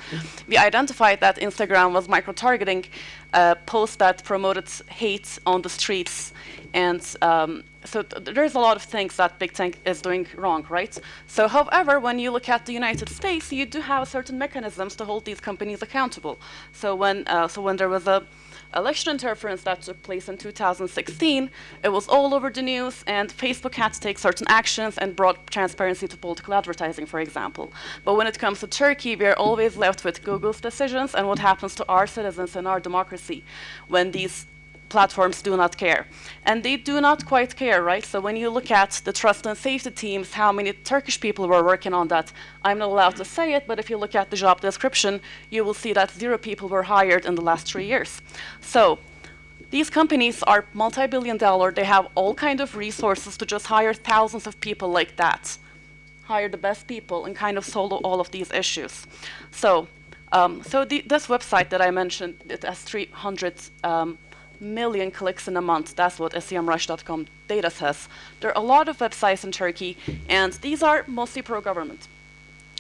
we identified that Instagram was micro-targeting uh, posts that promoted hate on the streets. And um, so th there's a lot of things that Big Tech is doing wrong, right? So however, when you look at the United States, you do have certain mechanisms to hold these companies accountable. So when, uh, so when there was a election interference that took place in 2016, it was all over the news, and Facebook had to take certain actions and brought transparency to political advertising, for example. But when it comes to Turkey, we are always left with Google's decisions and what happens to our citizens and our democracy when these platforms do not care. And they do not quite care, right? So when you look at the trust and safety teams, how many Turkish people were working on that, I'm not allowed to say it, but if you look at the job description, you will see that zero people were hired in the last three years. So these companies are multi-billion dollar, they have all kind of resources to just hire thousands of people like that. Hire the best people and kind of solve all of these issues. So, um, so the, this website that I mentioned, it has 300 um, million clicks in a month. That's what semrush.com data says. There are a lot of websites in Turkey, and these are mostly pro-government.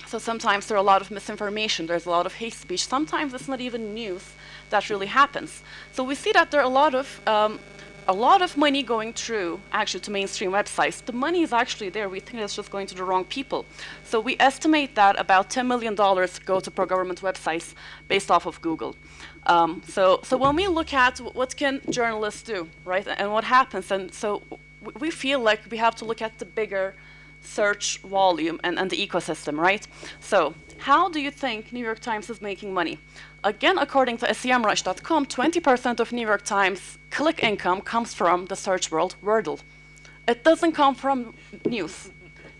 So sometimes there are a lot of misinformation, there's a lot of hate speech. Sometimes it's not even news that really happens. So we see that there are a lot of um, a lot of money going through actually to mainstream websites. The money is actually there. We think it's just going to the wrong people. So we estimate that about $10 million go to pro-government websites based off of Google. Um, so, so when we look at what can journalists do, right, and what happens, and so we feel like we have to look at the bigger search volume and, and the ecosystem, right? So how do you think New York Times is making money? Again, according to semrush.com, 20% of New York Times click income comes from the search world Wordle. It doesn't come from news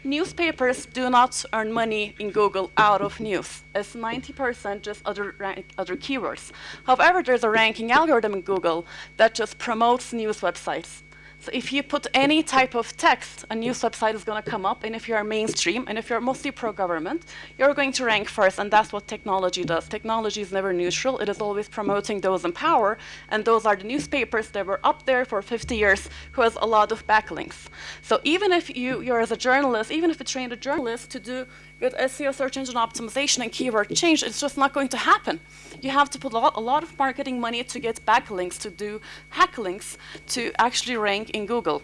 newspapers do not earn money in Google out of news. It's 90% just other, other keywords. However, there's a ranking algorithm in Google that just promotes news websites. So if you put any type of text, a news website is going to come up, and if you're mainstream, and if you're mostly pro-government, you're going to rank first, and that's what technology does. Technology is never neutral. It is always promoting those in power, and those are the newspapers that were up there for 50 years who has a lot of backlinks. So even if you, you're as a journalist, even if you trained a journalist to do with SEO search engine optimization and keyword change, it's just not going to happen. You have to put a lot, a lot of marketing money to get backlinks, to do hacklinks, to actually rank in Google.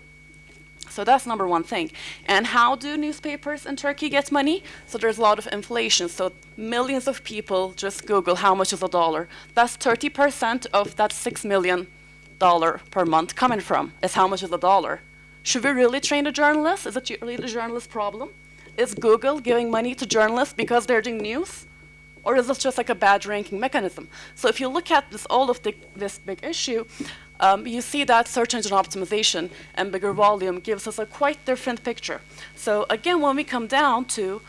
So that's number one thing. And how do newspapers in Turkey get money? So there's a lot of inflation. So millions of people just Google how much is a dollar. That's 30% of that $6 million per month coming from, is how much is a dollar. Should we really train a journalist? Is it really the journalist's problem? Is Google giving money to journalists because they're doing news? Or is this just like a bad ranking mechanism? So if you look at this, all of the, this big issue, um, you see that search engine optimization and bigger volume gives us a quite different picture. So again, when we come down to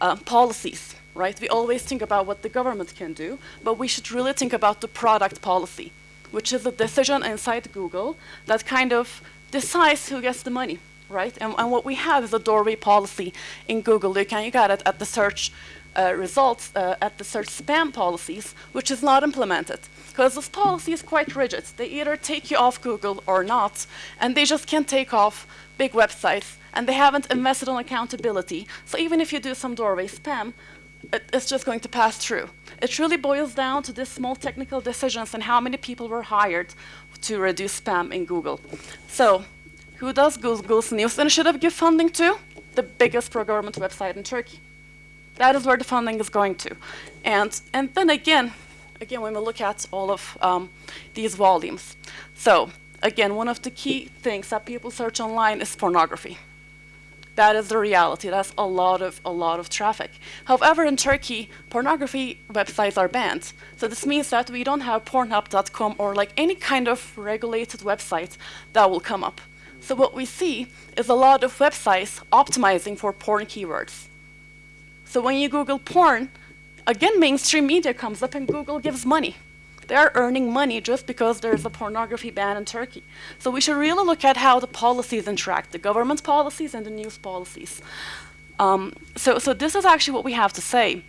uh, policies, right, we always think about what the government can do, but we should really think about the product policy, which is a decision inside Google that kind of decides who gets the money right? And, and, what we have is a doorway policy in Google. You can you got it at the search uh, results, uh, at the search spam policies, which is not implemented. Because this policy is quite rigid. They either take you off Google or not, and they just can't take off big websites, and they haven't invested on accountability. So even if you do some doorway spam, it, it's just going to pass through. It really boils down to these small technical decisions and how many people were hired to reduce spam in Google. So who does Google's News Initiative give funding to? The biggest pro-government website in Turkey. That is where the funding is going to. And, and then again, again, when we look at all of um, these volumes. So again, one of the key things that people search online is pornography. That is the reality. That's a lot of a lot of traffic. However, in Turkey, pornography websites are banned. So this means that we don't have Pornhub.com or like any kind of regulated website that will come up. So what we see is a lot of websites optimizing for porn keywords. So when you Google porn, again, mainstream media comes up and Google gives money. They're earning money just because there's a pornography ban in Turkey. So we should really look at how the policies interact, the government policies and the news policies. Um, so, so this is actually what we have to say.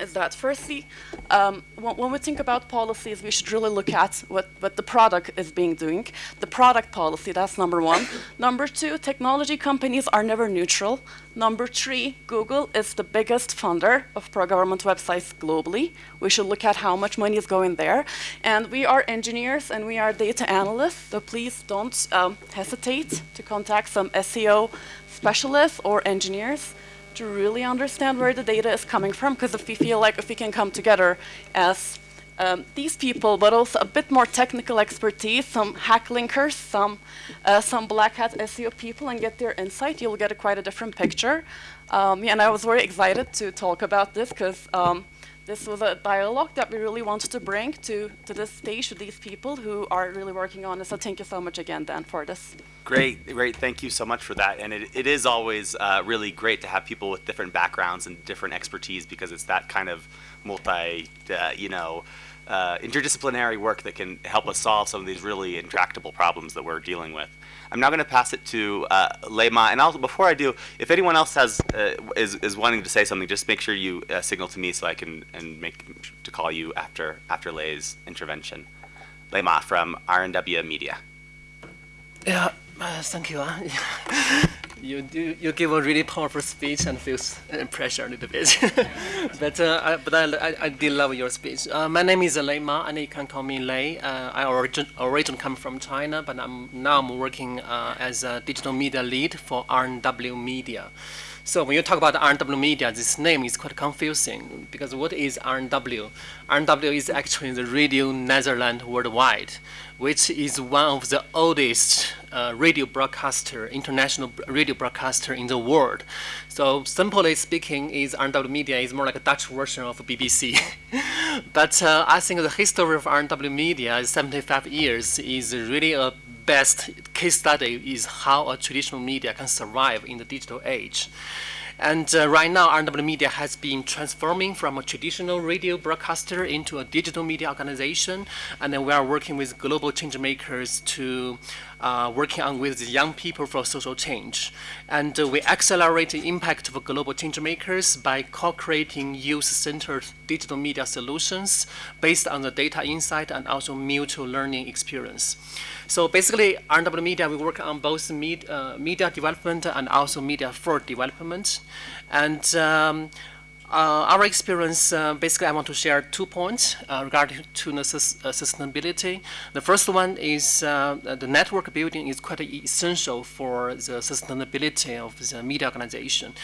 Is that firstly, um, when, we think about policies, we should really look at what, what the product is being doing. The product policy, that's number one. number two, technology companies are never neutral. Number three, Google is the biggest funder of pro-government websites globally. We should look at how much money is going there. And we are engineers and we are data analysts, so please don't um, hesitate to contact some SEO specialists or engineers to really understand where the data is coming from, because if we feel like if we can come together as um, these people, but also a bit more technical expertise, some hack linkers, some, uh, some black hat SEO people, and get their insight, you'll get a quite a different picture. Um, yeah, and I was very excited to talk about this because um, this was a dialogue that we really wanted to bring to, to this stage to these people who are really working on it. So thank you so much again, Dan, for this. Great, great. Thank you so much for that. And it, it is always uh, really great to have people with different backgrounds and different expertise because it's that kind of multi, uh, you know, uh, interdisciplinary work that can help us solve some of these really intractable problems that we're dealing with. I'm now going to pass it to uh, Lei Ma, and also before I do, if anyone else has uh, is is wanting to say something, just make sure you uh, signal to me so I can and make to call you after after Lei's intervention. Lei Ma from RNW Media. Yeah, uh, thank you. you do you give a really powerful speech and feels pressure a little bit. but uh, I, but I, I, did love your speech. Uh, my name is Lei Ma, and you can call me Lei. Uh, I origin originally come from China, but I'm now I'm working uh, as a digital media lead for RNW Media. So when you talk about RNW Media, this name is quite confusing because what is RNW? RNW is actually the Radio Netherlands Worldwide, which is one of the oldest uh, radio broadcaster, international radio broadcaster in the world. So simply speaking, is RNW Media is more like a Dutch version of BBC. but uh, I think the history of RNW Media is 75 years is really a best case study is how a traditional media can survive in the digital age. And uh, right now, RNW Media has been transforming from a traditional radio broadcaster into a digital media organization. And then we are working with global change makers to uh, working on with young people for social change. And uh, we accelerate the impact of global change makers by co-creating youth-centered digital media solutions based on the data insight and also mutual learning experience. So basically, RNW Media, we work on both med, uh, media development and also media for development. And um, uh, our experience, uh, basically, I want to share two points uh, regarding to the uh, sustainability. The first one is uh, the network building is quite essential for the sustainability of the media organization.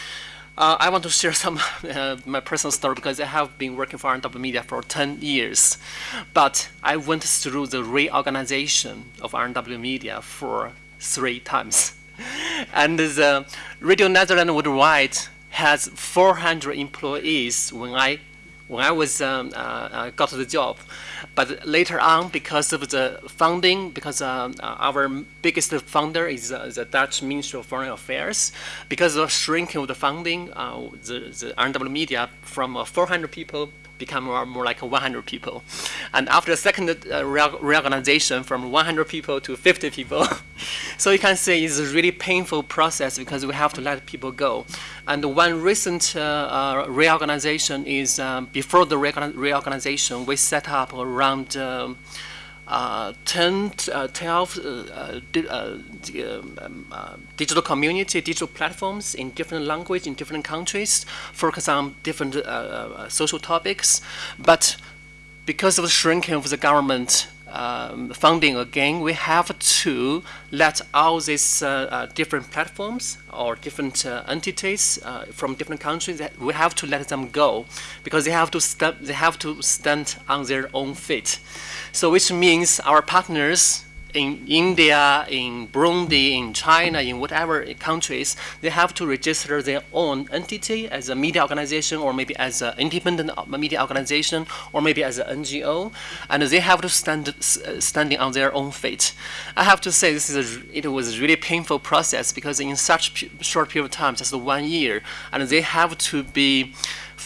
Uh, I want to share some uh, my personal story because I have been working for RNW Media for 10 years. But I went through the reorganization of RNW Media for three times. and the Radio Netherlands Worldwide has 400 employees when I when I was um, uh, uh, got the job. But later on, because of the funding, because uh, our biggest funder is uh, the Dutch Ministry of Foreign Affairs, because of shrinking of the funding, uh, the, the RNW Media from uh, 400 people become more, more like 100 people. And after the second uh, reorganization from 100 people to 50 people, so you can see it's a really painful process because we have to let people go. And one recent uh, uh, reorganization is um, before the reorganization, we set up around um, uh, 10, uh, 12 uh, di um, digital community, digital platforms in different language in different countries, focus on different social topics. But because of the shrinking of the government um, funding again, we have to let all these uh, uh, different platforms or different uh, entities uh, from different countries, we have to let them go because they have to they have to stand on their own feet. So which means our partners in India, in Burundi, in China, in whatever countries, they have to register their own entity as a media organization or maybe as an independent media organization or maybe as an NGO, and they have to stand standing on their own feet. I have to say this is a, it was a really painful process because in such short period of time, just one year, and they have to be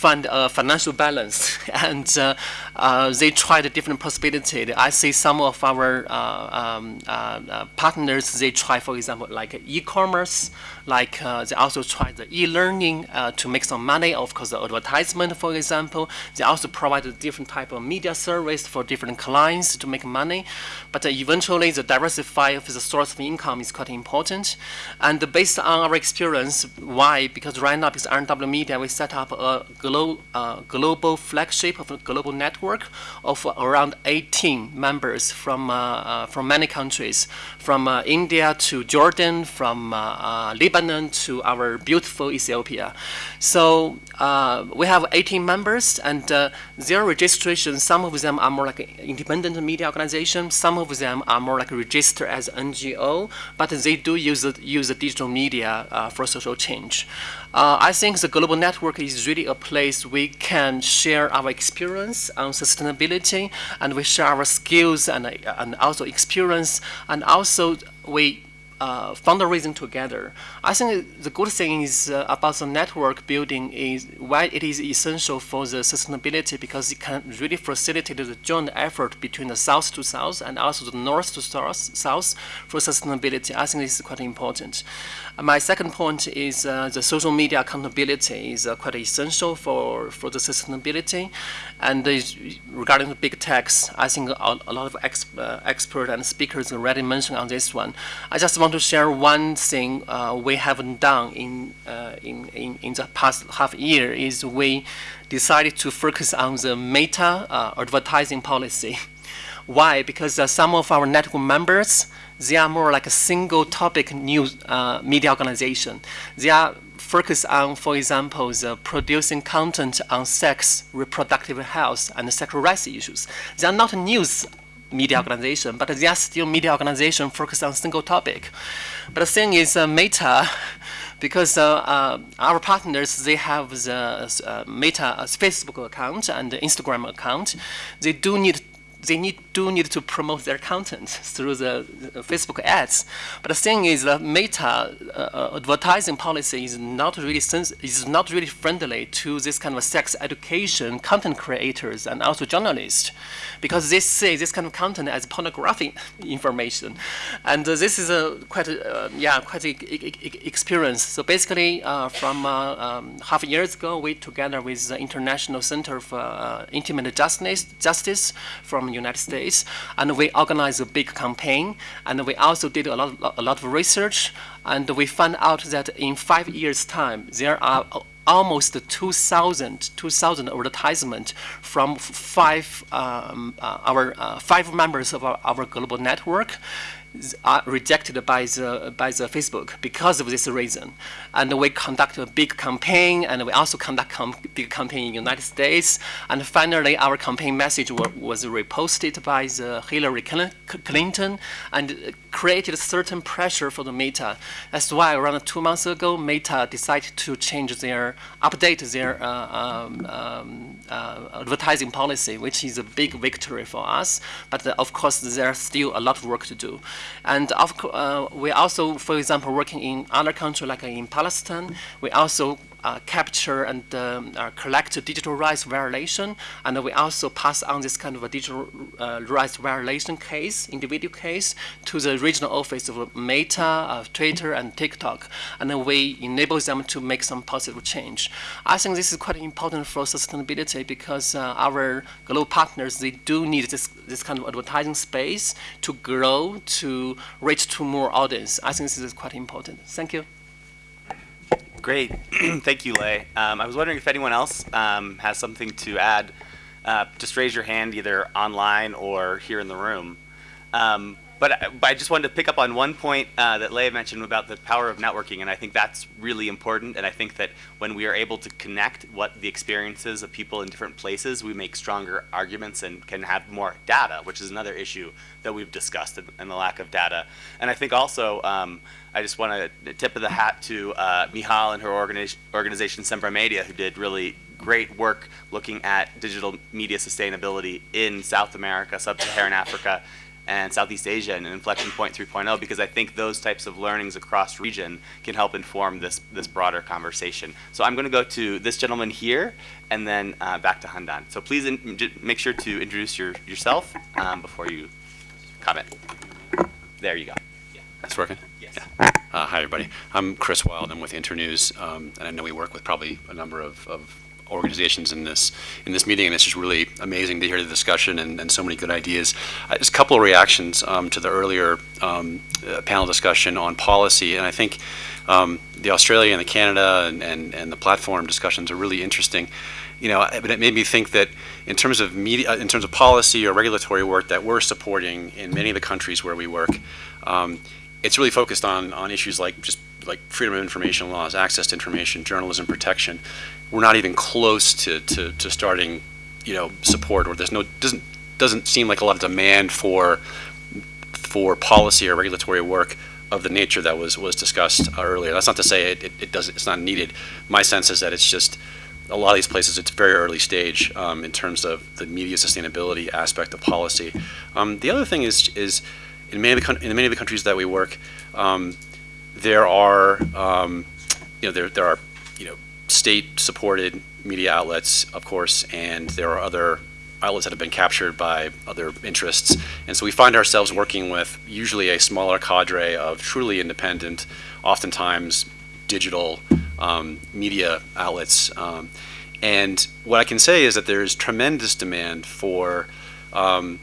find a financial balance, and uh, uh, they tried different possibilities. I see some of our uh, um, uh, uh, partners, they try, for example, like e-commerce, like uh, they also try the e-learning to make some money, of course, the advertisement, for example. They also provide a different type of media service for different clients to make money. But eventually, the diversify of the source of income is quite important. And based on our experience, why? Because right now, because RNW Media, we set up a glo uh, global flagship of a global network of around 18 members from, uh, uh, from many countries, from uh, India to Jordan, from uh, Lebanon to our beautiful Ethiopia. So uh, we have 18 members, and uh, their registration, some of them are more like independent media organization, some of them are more like registered as NGO, but they do use, use digital media uh, for social change. Uh, I think the global network is really a place we can share our experience on sustainability and we share our skills and, and also experience and also we uh, fundraising together. I think the good thing is uh, about the network building is why it is essential for the sustainability because it can really facilitate the joint effort between the south to south and also the north to south, south for sustainability. I think this is quite important. Uh, my second point is uh, the social media accountability is uh, quite essential for, for the sustainability. And regarding the big techs, I think a, a lot of ex, experts and speakers already mentioned on this one. I just want to share one thing uh, we haven't done in, uh, in, in, in, the past half year is we decided to focus on the meta uh, advertising policy. Why? Because uh, some of our network members, they are more like a single topic news uh, media organization. They are focused on, for example, the producing content on sex, reproductive health, and sexual rights issues. They are not news media organization, but they are still media organization focused on single topic. But the thing is, uh, Meta, because uh, uh, our partners, they have the uh, Meta Facebook account and Instagram account, they do need they need, do need to promote their content through the, Facebook ads. But the thing is, the Meta uh, advertising policy is not really is not really friendly to this kind of sex education content creators and also journalists, because they see this kind of content as pornographic information, and uh, this is a quite uh, yeah quite a, a, experience. So basically, uh, from uh, um, half years ago, we together with the International Center for uh, Intimacy Justice, Justice from United States, and we organized a big campaign, and we also did a lot, a lot of research, and we found out that in five years' time, there are almost 2,000 2,000 advertisements from five um, uh, our uh, five members of our, our global network are rejected by the by the Facebook because of this reason. And we conduct a big campaign, and we also conduct a big campaign in the United States. And finally, our campaign message was reposted by the Hillary Clinton and created a certain pressure for the Meta. That's why around two months ago, Meta decided to change their update their uh, um, um, uh, advertising policy, which is a big victory for us. But uh, of course, there's still a lot of work to do. And of, uh, we also, for example, working in other countries like in Palestine, we also capture and um, uh, collect digital rights violation, and we also pass on this kind of a digital uh, rights violation case, individual case, to the regional office of Meta, uh, Twitter, and TikTok, and then we enable them to make some positive change. I think this is quite important for sustainability because uh, our global partners, they do need this, this kind of advertising space to grow, to reach to more audience. I think this is quite important. Thank you. Great. Thank you, Lei. Um, I was wondering if anyone else um, has something to add. Uh, just raise your hand either online or here in the room. Um, but, but, I just wanted to pick up on one point uh, that Lei mentioned about the power of networking, and I think that's really important. And I think that when we are able to connect what the experiences of people in different places, we make stronger arguments and can have more data, which is another issue that we've discussed and the lack of data. And I think also um, I just want to tip of the hat to uh, Mijal and her organi organization Sembra Media, who did really great work looking at digital media sustainability in South America, Sub-Saharan Africa, and Southeast Asia and Inflection Point 3.0 because I think those types of learnings across region can help inform this, this broader conversation. So I'm going to go to this gentleman here and then uh, back to Handan. So please in, make sure to introduce your, yourself um, before you comment. There you go. Yeah. That's working? Yeah. Uh, hi, everybody. I'm Chris Wild. I'm with Internews, um, and I know we work with probably a number of, of organizations in this in this meeting, and it's just really amazing to hear the discussion and, and so many good ideas. Uh, just a couple of reactions um, to the earlier um, uh, panel discussion on policy, and I think um, the Australia and the Canada and, and, and the platform discussions are really interesting. You know, but it made me think that in terms of media, in terms of policy or regulatory work that we're supporting in many of the countries where we work, um, it's really focused on on issues like just like freedom of information laws, access to information, journalism protection, we're not even close to, to, to starting, you know, support or there's no, doesn't, doesn't seem like a lot of demand for, for policy or regulatory work of the nature that was, was discussed earlier. That's not to say it, it, it does, it's not needed. My sense is that it's just, a lot of these places, it's very early stage um, in terms of the media sustainability aspect of policy. Um, the other thing is, is in many of the, in many of the countries that we work, um, there are, um, you know, there, there are, you know, state-supported media outlets, of course, and there are other outlets that have been captured by other interests. And so we find ourselves working with usually a smaller cadre of truly independent, oftentimes digital um, media outlets. Um, and what I can say is that there's tremendous demand for um,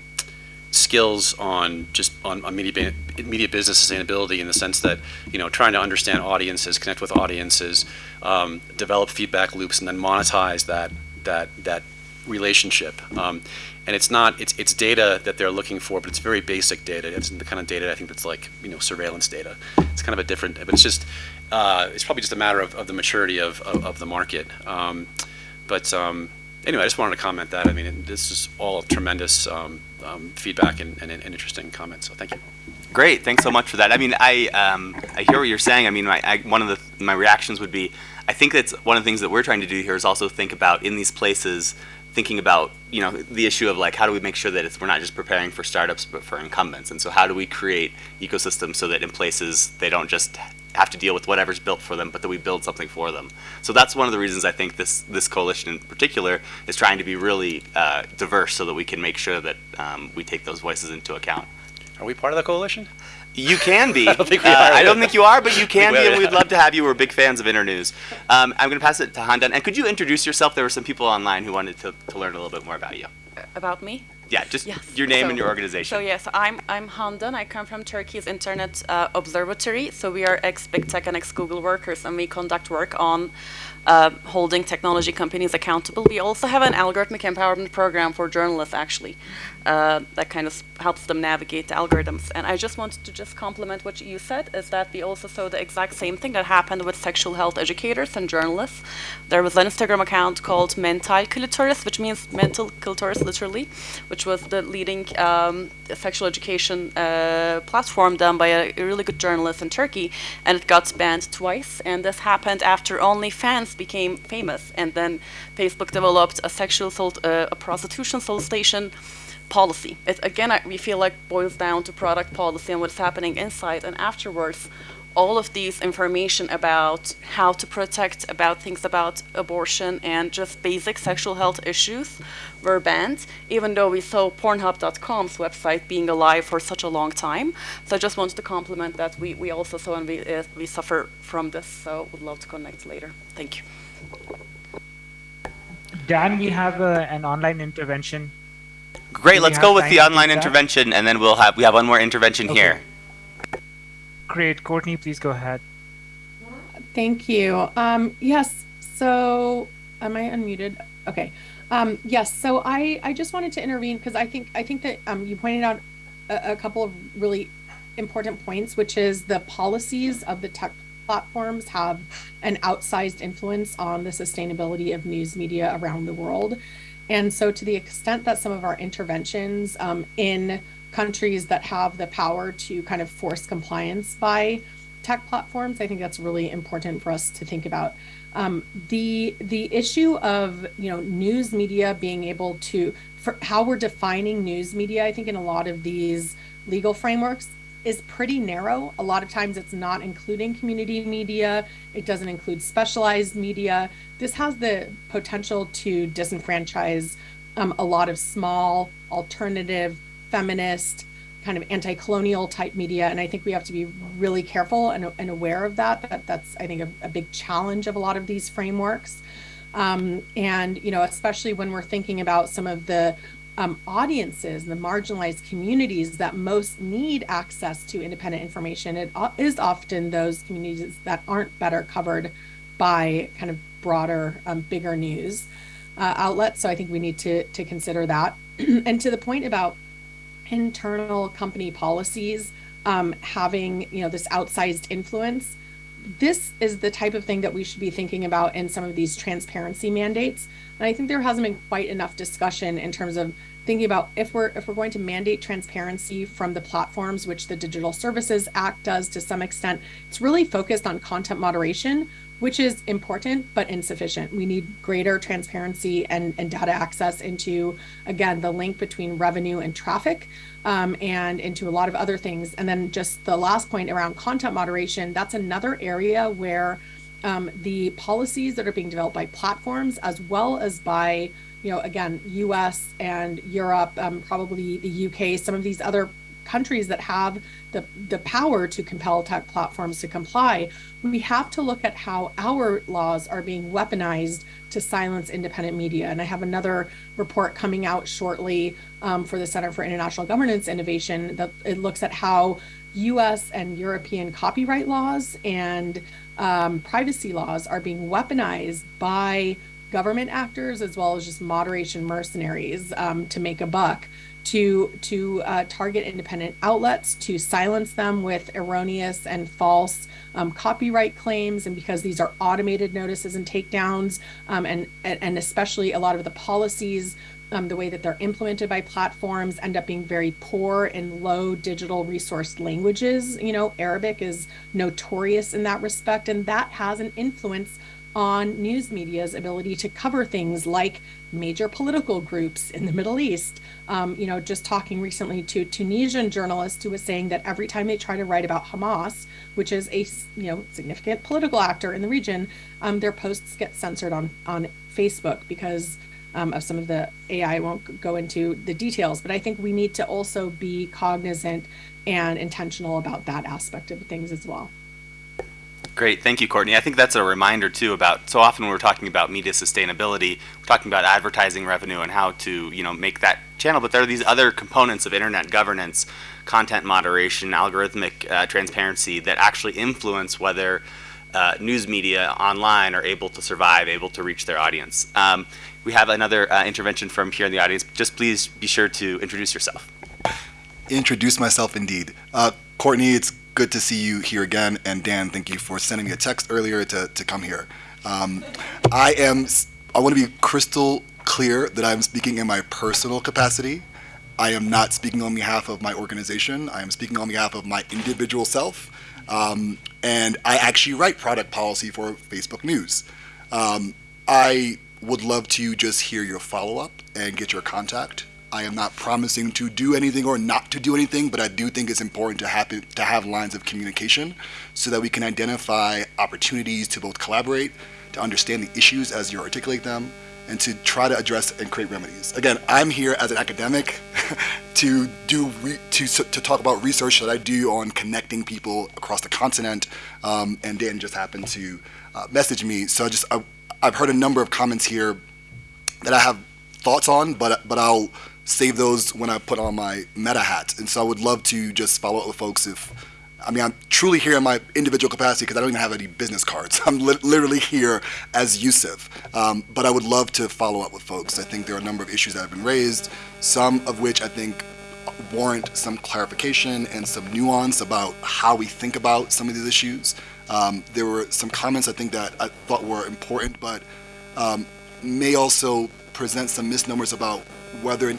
skills on just on, on media media business sustainability in the sense that you know trying to understand audiences, connect with audiences, um, develop feedback loops, and then monetize that that that relationship. Um, and it's not it's it's data that they're looking for, but it's very basic data. It's the kind of data I think that's like you know surveillance data. It's kind of a different, but it's just uh, it's probably just a matter of, of the maturity of of, of the market. Um, but um, anyway, I just wanted to comment that. I mean, this is all tremendous um, um, feedback and, and, and, interesting comments. So thank you. Great, thanks so much for that. I mean, I um, I hear what you're saying. I mean, my, I, one of the my reactions would be, I think that's one of the things that we're trying to do here is also think about in these places, thinking about you know the issue of like how do we make sure that it's we're not just preparing for startups but for incumbents, and so how do we create ecosystems so that in places they don't just have to deal with whatever's built for them, but that we build something for them. So that's one of the reasons I think this this coalition in particular is trying to be really uh, diverse, so that we can make sure that um, we take those voices into account. Are we part of the coalition? You can be. I don't think we uh, are. I don't think you are, but you can be, and we'd love to have you. We're big fans of Internews. Um, I'm going to pass it to Handan. And could you introduce yourself? There were some people online who wanted to, to learn a little bit more about you. About me? Yeah, just Yes. your name So- and your organization. So yes, I'm I'm Handan. I come from Turkey's Internet uh, Observatory. So we are ex Big Tech and ex Google workers, and we conduct work on uh, holding technology companies accountable. We also have an algorithmic empowerment program for journalists, actually, uh, that kind of helps them navigate the algorithms. And I just wanted to just compliment what you said, is that we also saw the exact same thing that happened with sexual health educators and journalists. There was an Instagram account called Mental Clitoris, which means mental clitoris, literally, which was the leading um, sexual education uh, platform done by a, really good journalist in Turkey, and it got banned twice. And this happened after OnlyFans became famous, and then Facebook developed a sexual sol- uh, a prostitution solicitation policy. It again, I, we feel like boils down to product policy and what's happening inside and afterwards. All of these information about how to protect, about things about abortion and just basic sexual health issues were banned, even though we saw Pornhub.com's website being alive for such a long time. So I just wanted to compliment that we, we also saw and we, uh, we suffer from this. So would love to connect later. Thank you. Dan, we have uh, an online intervention. Great. Do Let's go with the to do online that? intervention, and then we'll have we have one more intervention Okay. here. Great, Courtney, please go ahead. Thank you. Um, yes, so am I unmuted? Okay. Um, yes, so I, I just wanted to intervene because I think I think that um, you pointed out a, a couple of really important points, which is the policies of the tech platforms have an outsized influence on the sustainability of news media around the world. And so, to the extent that some of our interventions um, in countries that have the power to kind of force compliance by tech platforms, I think that's really important for us to think about. Um, the the issue of you know news media being able to for how we're defining news media, I think in a lot of these legal frameworks is pretty narrow. A lot of times it's not including community media, it doesn't include specialized media. This has the potential to disenfranchise um, a lot of small, alternative, feminist, kind of anti-colonial type media and i think we have to be really careful and, and aware of that. that that's i think a, a, big challenge of a lot of these frameworks um, and you know especially when we're thinking about some of the um, audiences, the marginalized communities that most need access to independent information, it is often those communities that aren't better covered by kind of broader, um, bigger news uh, outlets. So I think we need to to consider that. and to the point about internal company policies um, having you know this outsized influence, this is the type of thing that we should be thinking about in some of these transparency mandates. And I think there hasn't been quite enough discussion in terms of thinking about if we're if we're going to mandate transparency from the platforms, which the Digital Services Act does to some extent, it's really focused on content moderation, which is important but insufficient. We need greater transparency and, and data access into, again, the link between revenue and traffic um, and into a lot of other things. And then just the last point around content moderation, that's another area where um, the policies that are being developed by platforms as well as by you know, again, US and Europe, um, probably the UK, some of these other countries that have the, the power to compel tech platforms to comply, we have to look at how our laws are being weaponized to silence independent media. And I have another report coming out shortly um, for the Center for International Governance Innovation that it looks at how US and European copyright laws and um, privacy laws are being weaponized by government actors as well as just moderation mercenaries um, to make a buck to to uh, target independent outlets to silence them with erroneous and false um, copyright claims. And because these are automated notices and takedowns um, and and especially a lot of the policies um, the way that they're implemented by platforms end up being very poor in low digital resource languages. You know arabic is notorious in that respect and that has an influence on news media's ability to cover things like major political groups in the Middle East. Um, you know, just talking recently to Tunisian journalist who was saying that every time they try to write about Hamas, which is a you know significant political actor in the region, um, their posts get censored on on Facebook because um, of some of the AI. I won't go into the details, but I think we need to also be cognizant and intentional about that aspect of things as well. Great, thank you, Courtney. I think that's a reminder too about so often when we're talking about media sustainability, we're talking about advertising revenue and how to you know make that channel. But there are these other components of internet governance, content moderation, algorithmic uh, transparency that actually influence whether uh, news media online are able to survive, able to reach their audience. Um, we have another uh, intervention from here in the audience. Just please be sure to introduce yourself. Introduce myself indeed. Uh, Courtney, it's good to see you here again. And Dan, thank you for sending me a text earlier to, to come here. Um, I am, I want to be crystal clear that I'm speaking in my personal capacity. I am not speaking on behalf of my organization. I am speaking on behalf of my individual self. Um, and I actually write product policy for Facebook News. Um, I would love to just hear your follow up and get your contact. I am not promising to do anything or not to do anything, but I do think it's important to have to have lines of communication so that we can identify opportunities to both collaborate, to understand the issues as you articulate them, and to try to address and create remedies. Again, I'm here as an academic to do to to talk about research that I do on connecting people across the continent, um, and Dan just happened to uh, message me. So I just I, I've heard a number of comments here that I have thoughts on, but but I'll save those when I put on my meta hat. And so I would love to just follow up with folks if, I mean, I'm truly here in my individual capacity because I don't even have any business cards. I'm li literally here as Yusuf. Um, but I would love to follow up with folks. I think there are a number of issues that have been raised, some of which I think warrant some clarification and some nuance about how we think about some of these issues. Um, there were some comments I think that I thought were important, but um, may also present some misnomers about whether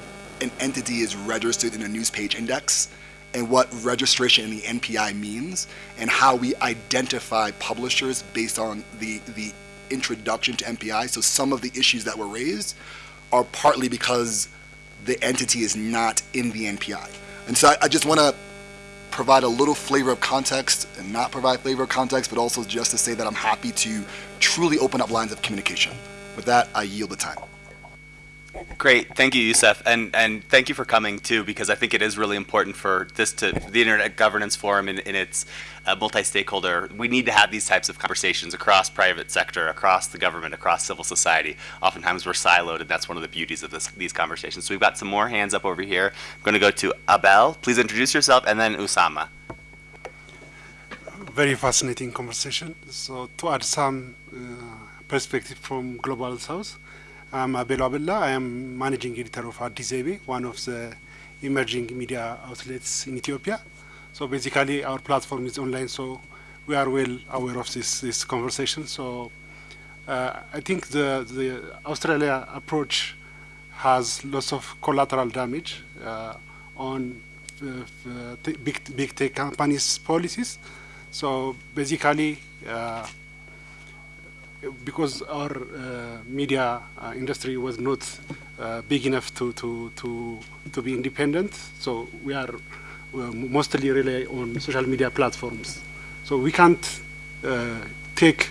entity is registered in a news page index and what registration in the NPI means and how we identify publishers based on the, the introduction to NPI. So some of the issues that were raised are partly because the entity is not in the NPI. And so I, I just want to provide a little flavor of context and not provide flavor of context, but also just to say that I'm happy to truly open up lines of communication. With that, I yield the time. Great, thank you, Youssef, and and thank you for coming too, because I think it is really important for this to the Internet Governance Forum in, in its uh, multi-stakeholder. We need to have these types of conversations across private sector, across the government, across civil society. Oftentimes we're siloed, and that's one of the beauties of this, these conversations. So we've got some more hands up over here. I'm going to go to Abel. Please introduce yourself, and then Usama. Very fascinating conversation. So to add some uh, perspective from Global South. I'm Abel Abella. I am managing editor of Addis one of the emerging media outlets in Ethiopia. So basically, our platform is online, so we are well aware of this this conversation. So uh, I think the the Australia approach has lots of collateral damage uh, on uh, big big tech companies' policies. So basically. Uh, because our uh, media uh, industry was not uh, big enough to, to, to, to be independent, so we are mostly rely on social media platforms. So we can't take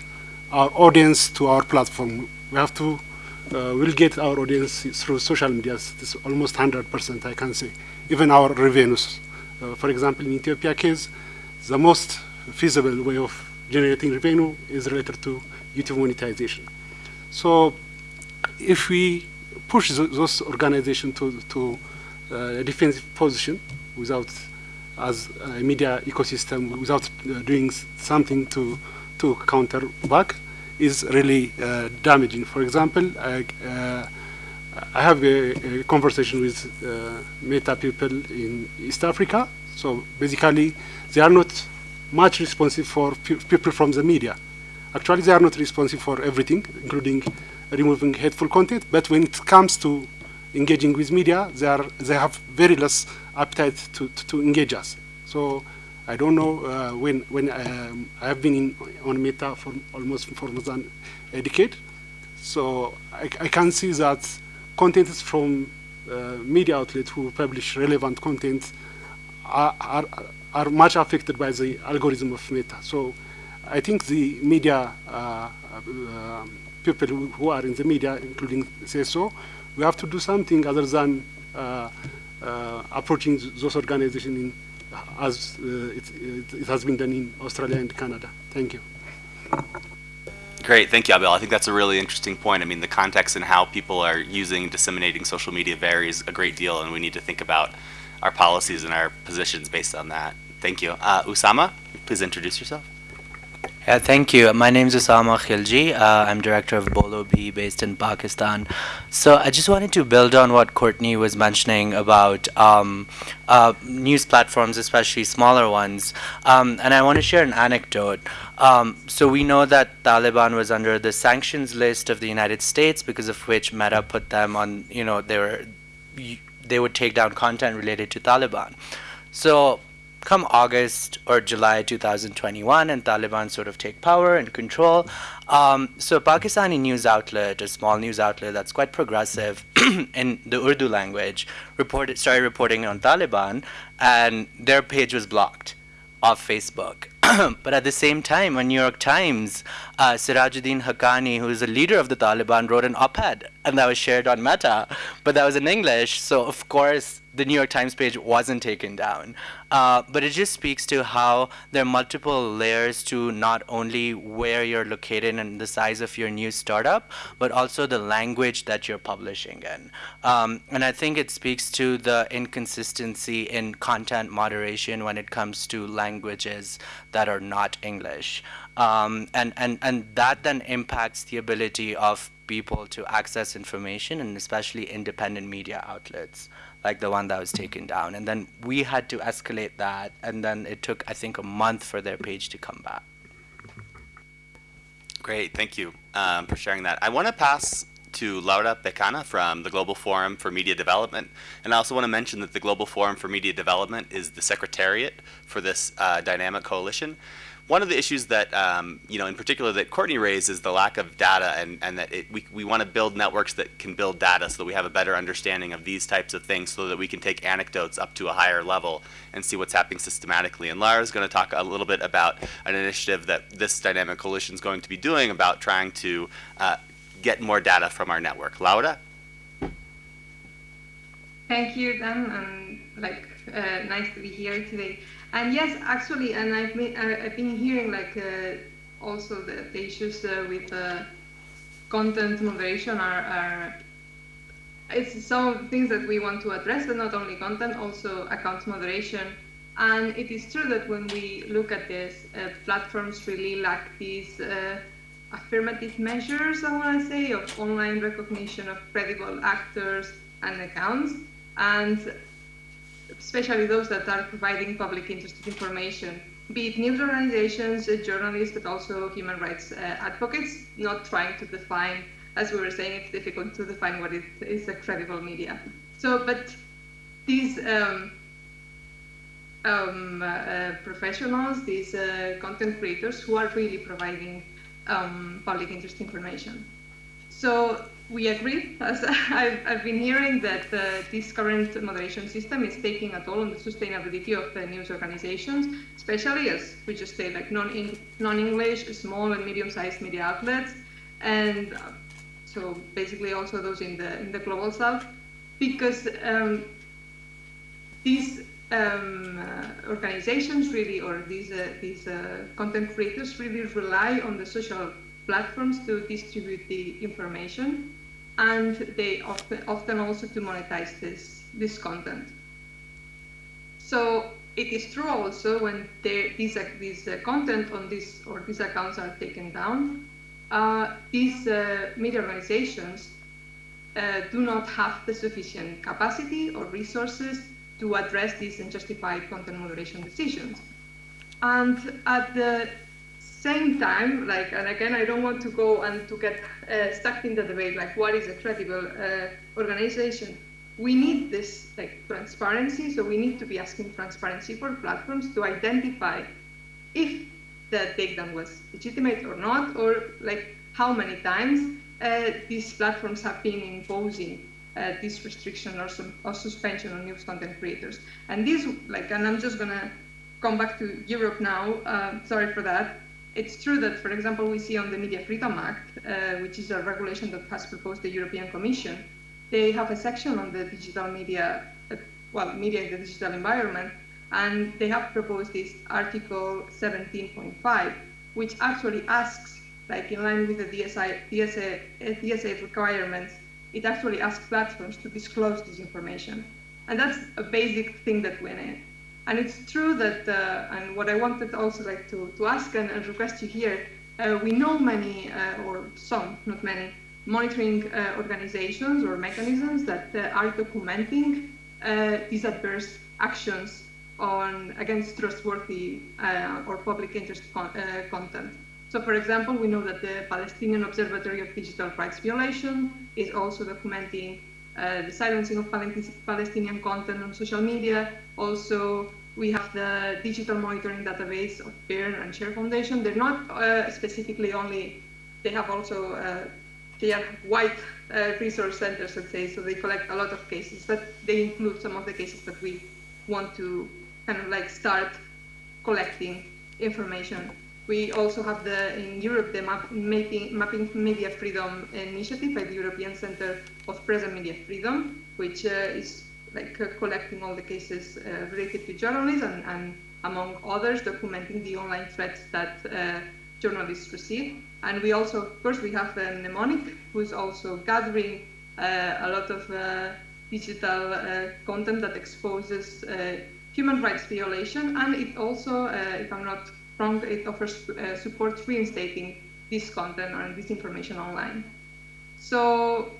our audience to our platform. We have to, uh, we'll get our audience through social media. It's almost 100%, I can say. Even our revenues. Uh, for example, in Ethiopia case, the most feasible way of generating revenue is related to YouTube monetization. So if we push those organizations to, to uh, a defensive position without, as a media ecosystem, without uh, doing something to, to counter back, is really uh, damaging. For example, I, uh, I have a, a, conversation with uh, Meta people in East Africa. So basically, they are not much responsive for people from the media. Actually, they are not responsive for everything, including removing hateful content. But when it comes to engaging with media, they are they have very less appetite to, to, to engage us. So I don't know uh, when when um, I have been in, on Meta for almost for more than a decade. So I, I can see that content from uh, media outlets who publish relevant content are, are, are much affected by the algorithm of Meta. So I think the media uh, uh, people who, are in the media, including CSO, we have to do something other than uh, approaching those organizations as it, it, it has been done in Australia and Canada. Thank you. Great, thank you, Abel. I think that's a really interesting point. I mean, the context and how people are using and disseminating social media varies a great deal, and we need to think about our policies and our positions based on that. Thank you. Uh, Usama, please introduce yourself. Yeah, thank you. My name is Usama Khilji. Uh, I'm director of Bolo Bhi based in Pakistan. So I just wanted to build on what Courtney was mentioning about um, uh, news platforms, especially smaller ones. Um, and I want to share an anecdote. Um, so we know that Taliban was under the sanctions list of the United States because of which Meta put them on, you know, they were, they would take down content related to Taliban. So come August or July 2021 and Taliban sort of take power and control. Um, so Pakistani news outlet, a small news outlet that's quite progressive in the Urdu language, reported started reporting on Taliban, and their page was blocked off Facebook. but at the same time, on New York Times, uh, Sirajuddin Haqqani, who is a leader of the Taliban, wrote an op-ed, and that was shared on Meta, but that was in English, so of course the New York Times page wasn't taken down. Uh, but it just speaks to how there are multiple layers to not only where you're located and the size of your new startup, but also the language that you're publishing in. Um, and I think it speaks to the inconsistency in content moderation when it comes to languages that are not English. Um, and, and, and that then impacts the ability of people to access information and especially independent media outlets like the one that was taken down. And then we had to escalate that, and then it took, I think, a month for their page to come back. Great, thank you um, for sharing that. I want to pass to Laura Becana from the Global Forum for Media Development. And I also want to mention that the Global Forum for Media Development is the secretariat for this uh, dynamic coalition. One of the issues that, um, you know, in particular that Courtney raised is the lack of data and, and that it, we, we want to build networks that can build data so that we have a better understanding of these types of things so that we can take anecdotes up to a higher level and see what's happening systematically. And Lara's going to talk a little bit about an initiative that this dynamic coalition is going to be doing about trying to uh, get more data from our network. Laura? Thank you, Dan, and like uh, nice to be here today. And yes, actually, and I've been, I've been hearing like uh, also the, the issues uh, with uh, content moderation are, are it's some things that we want to address, but not only content, also account moderation. And it is true that when we look at this, uh, platforms really lack these uh, affirmative measures, I want to say, of online recognition of credible actors and accounts. And especially those that are providing public interest information, be it news organizations, journalists, but also human rights uh, advocates, not trying to define, as we were saying, it's difficult to define what it is a credible media. So, but these um, um, uh, professionals, these uh, content creators who are really providing um, public interest information. So we agree, as I've, I've been hearing, that uh, this current moderation system is taking a toll on the sustainability of the news organizations, especially as we just say, like non-English, small and medium-sized media outlets, and uh, so basically also those in the in the global south, because um, these um, uh, organizations really, or these uh, these uh, content creators really rely on the social platforms to distribute the information and they often, often also to monetize this, this content. So it is true also when these, these uh, content on this or these accounts are taken down, uh, these uh, media organizations uh, do not have the sufficient capacity or resources to address these unjustified content moderation decisions. And at the same time, like, and again, I don't want to go and to get uh, stuck in the debate, like, what is a credible uh, organization? We need this like transparency, so we need to be asking transparency for platforms to identify if the takedown was legitimate or not, or like how many times uh, these platforms have been imposing uh, this restriction or, some, or suspension on news content creators. And this, like, and I'm just gonna come back to Europe now. Uh, sorry for that it's true that, for example, we see on the Media Freedom Act, uh, which is a regulation that has proposed the European Commission, they have a section on the digital media, uh, well, media in the digital environment, and they have proposed this Article 17.5, which actually asks, like in line with the DSI, DSA, DSA requirements, it actually asks platforms to disclose this information. And that's a basic thing that we need. And it's true that, uh, and what I wanted also like to, to ask and, and request you here, uh, we know many, uh, or some, not many, monitoring uh, organizations or mechanisms that uh, are documenting uh, these adverse actions on against trustworthy or public interest con content. So for example, we know that the Palestinian Observatory of Digital Rights Violation is also documenting the silencing of Palestinian content on social media, also we have the digital monitoring database of BIRN and Share Foundation. They're not uh, specifically only, they have also, uh, they are white uh, resource centers, let's say, so they collect a lot of cases, but they include some of the cases that we want to kind of like start collecting information. We also have the, in Europe, the map, mapping, mapping media freedom initiative by the European Center of Press and Media Freedom, which uh, is like uh, collecting all the cases uh, related to journalism and, among others, documenting the online threats that uh, journalists receive. And we also, of course, we have uh, Mnemonic, who is also gathering a lot of digital content that exposes human rights violation. And it also, if I'm not wrong, it offers support reinstating this content and this information online. So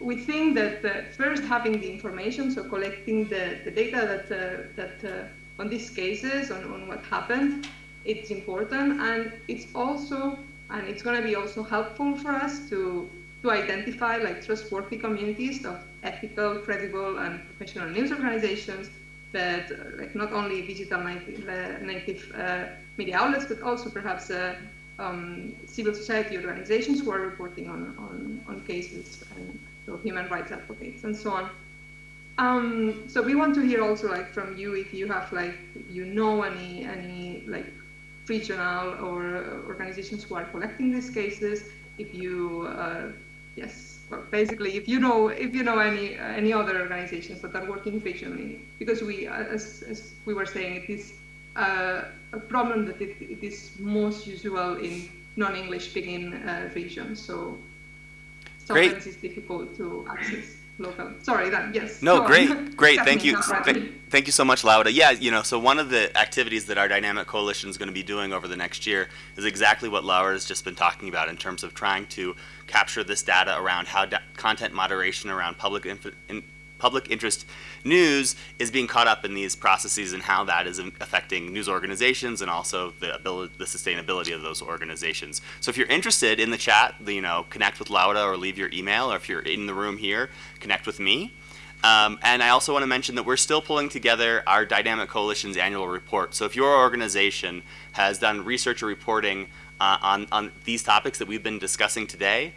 we think that uh, first having the information, so collecting the, the data that, uh, that uh, on these cases, on, on what happened, it's important. And it's also, and it's going to be also helpful for us to, to identify like trustworthy communities of ethical, credible, and professional news organizations that uh, like not only digital native, uh, native uh, media outlets, but also perhaps uh, um, civil society organizations who are reporting on, on, on cases and so human rights advocates and so on. Um, so we want to hear also like from you if you have like you know any any like regional or organizations who are collecting these cases. If you uh, yes, well, basically if you know if you know any any other organizations that are working regionally, because we as, as we were saying it is uh, a problem that it, it is most usual in non-English speaking uh, regions. So sometimes Great. it's difficult to access local. Sorry, that yes. No, go on. great, great. Thank you, Th- thank you so much, Laura. Yeah, you know, so one of the activities that our dynamic coalition is going to be doing over the next year is exactly what Laura has just been talking about in terms of trying to capture this data around how da- content moderation around public inf- in, public interest news is being caught up in these processes and how that is affecting news organizations and also the ability, the sustainability of those organizations. So if you're interested in the chat, you know, connect with Laura or leave your email, or if you're in the room here, connect with me. Um, and I also want to mention that we're still pulling together our Dynamic Coalition's annual report. So if your organization has done research or reporting uh, on, on these topics that we've been discussing today,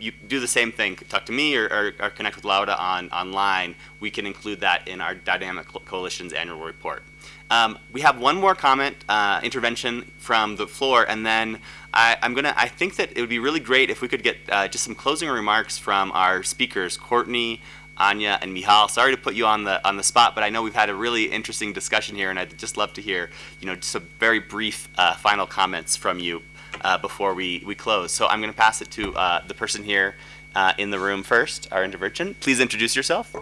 you do the same thing. Talk to me or, or, or connect with Laura on online. We can include that in our Dynamic Coalition's annual report. Um, we have one more comment, uh, intervention from the floor, and then I, I'm gonna. I think that it would be really great if we could get uh, just some closing remarks from our speakers, Courtney, Anya, and Mijal. Sorry to put you on the on the spot, but I know we've had a really interesting discussion here, and I'd just love to hear, you know, just some very brief uh, final comments from you uh, before we, we close. So I'm going to pass it to uh, the person here uh, in the room first, our intervention. Please introduce yourself.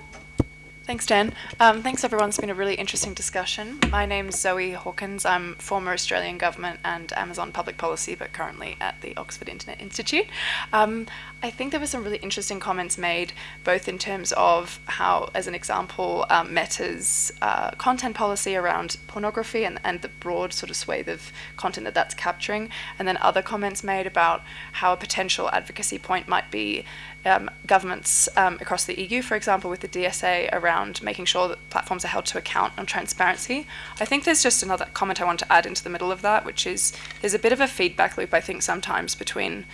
Thanks, Dan. Um, thanks, everyone. It's been a really interesting discussion. My name's Zoe Hawkins. I'm former Australian government and Amazon public policy, but currently at the Oxford Internet Institute. Um, I think there were some really interesting comments made, both in terms of how, as an example, um, Meta's uh, content policy around pornography and, and the broad sort of swathe of content that that's capturing, and then other comments made about how a potential advocacy point might be um, governments um, across the EU, for example, with the DSA around making sure that platforms are held to account on transparency. I think there's just another comment I want to add into the middle of that, which is there's a bit of a feedback loop, I think, sometimes between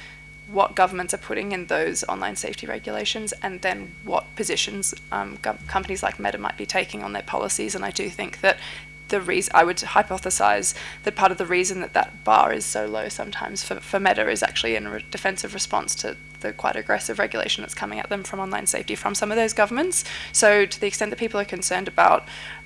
what governments are putting in those online safety regulations and then what positions um, companies like Meta might be taking on their policies. And I do think that the reason I would hypothesize that part of the reason that that bar is so low sometimes for, for Meta is actually in a defensive response to the quite aggressive regulation that's coming at them from online safety from some of those governments. So to the extent that people are concerned about,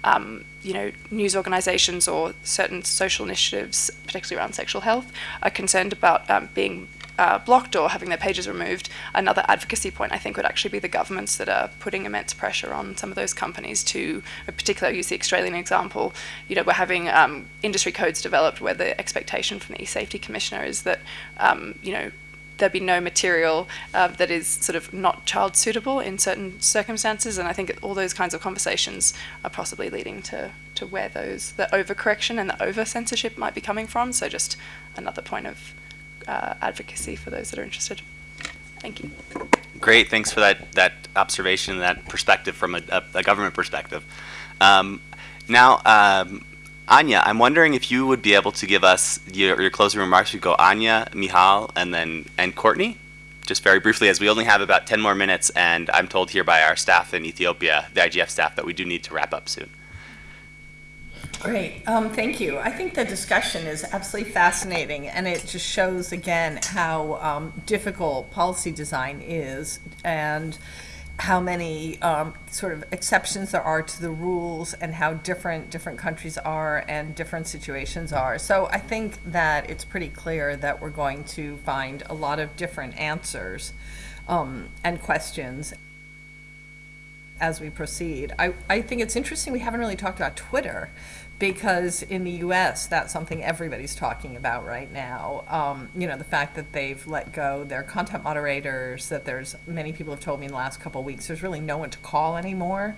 um, you know, news organizations or certain social initiatives, particularly around sexual health, are concerned about um, being uh, blocked or having their pages removed, another advocacy point I think would actually be the governments that are putting immense pressure on some of those companies to, in particular, I'll use the Australian example. You know, we're having um, industry codes developed where the expectation from the e-safety commissioner is that, um, you know, there be no material uh, that is sort of not child suitable in certain circumstances. And I think all those kinds of conversations are possibly leading to, to where those, the overcorrection and the over censorship might be coming from. So just another point of uh, advocacy for those that are interested. Thank you. Great, thanks for that, that observation, that perspective from a, a, a government perspective. Um, now, um, Anya, I'm wondering if you would be able to give us your, your closing remarks. We go Anya, Mijal, and then and Courtney, just very briefly, as we only have about 10 more minutes, and I'm told here by our staff in Ethiopia, the IGF staff, that we do need to wrap up soon. Great, um, thank you. I think the discussion is absolutely fascinating, and it just shows again how um, difficult policy design is, and how many um, sort of exceptions there are to the rules, and how different different countries are and different situations are. So I think that it's pretty clear that we're going to find a lot of different answers um, and questions as we proceed. I, I think it's interesting we haven't really talked about Twitter because in the US, that's something everybody's talking about right now. Um, you know, the fact that they've let go their content moderators, that there's many people have told me in the last couple of weeks, there's really no one to call anymore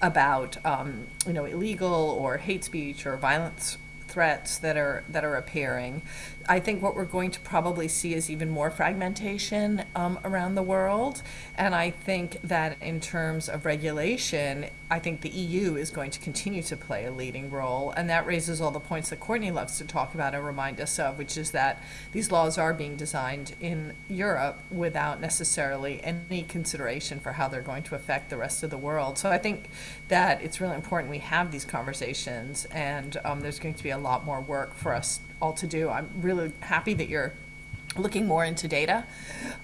about, um, you know, illegal or hate speech or violence threats that are that are appearing. I think what we're going to probably see is even more fragmentation um, around the world, and I think that in terms of regulation, I think the EU is going to continue to play a leading role, and that raises all the points that Courtney loves to talk about and remind us of, which is that these laws are being designed in Europe without necessarily any consideration for how they're going to affect the rest of the world. So I think that it's really important we have these conversations, and um, there's going to be a lot more work for us all to do. I'm really happy that you're looking more into data.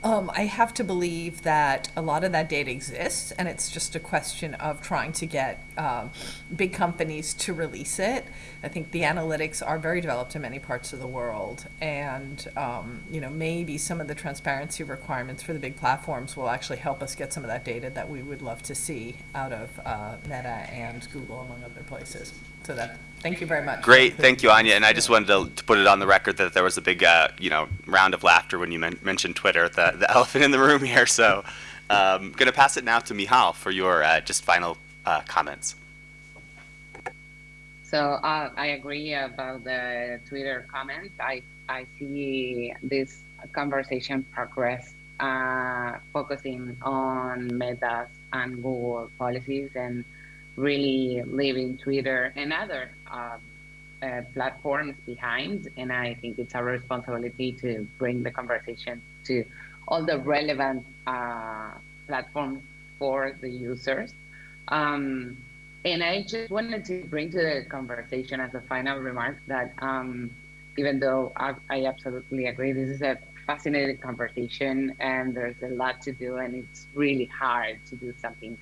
Um, I have to believe that a lot of that data exists, and it's just a question of trying to get um, big companies to release it. I think the analytics are very developed in many parts of the world, and um, you know maybe some of the transparency requirements for the big platforms will actually help us get some of that data that we would love to see out of uh, Meta and Google, among other places. So that Thank you very much. Great, thank you, Anya. And I just wanted to, to put it on the record that there was a big, uh, you know, round of laughter when you men mentioned Twitter, the, the elephant in the room here. So I'm um, going to pass it now to Mijal for your uh, just final uh, comments. So uh, I agree about the Twitter comments. I, I see this conversation progress uh, focusing on Meta's and Google policies and really leaving Twitter and other uh, uh, platforms behind. And I think it's our responsibility to bring the conversation to all the relevant uh, platforms for the users. Um, and I just wanted to bring to the conversation as a final remark that um, even though I, I absolutely agree, this is a fascinating conversation and there's a lot to do and it's really hard to do something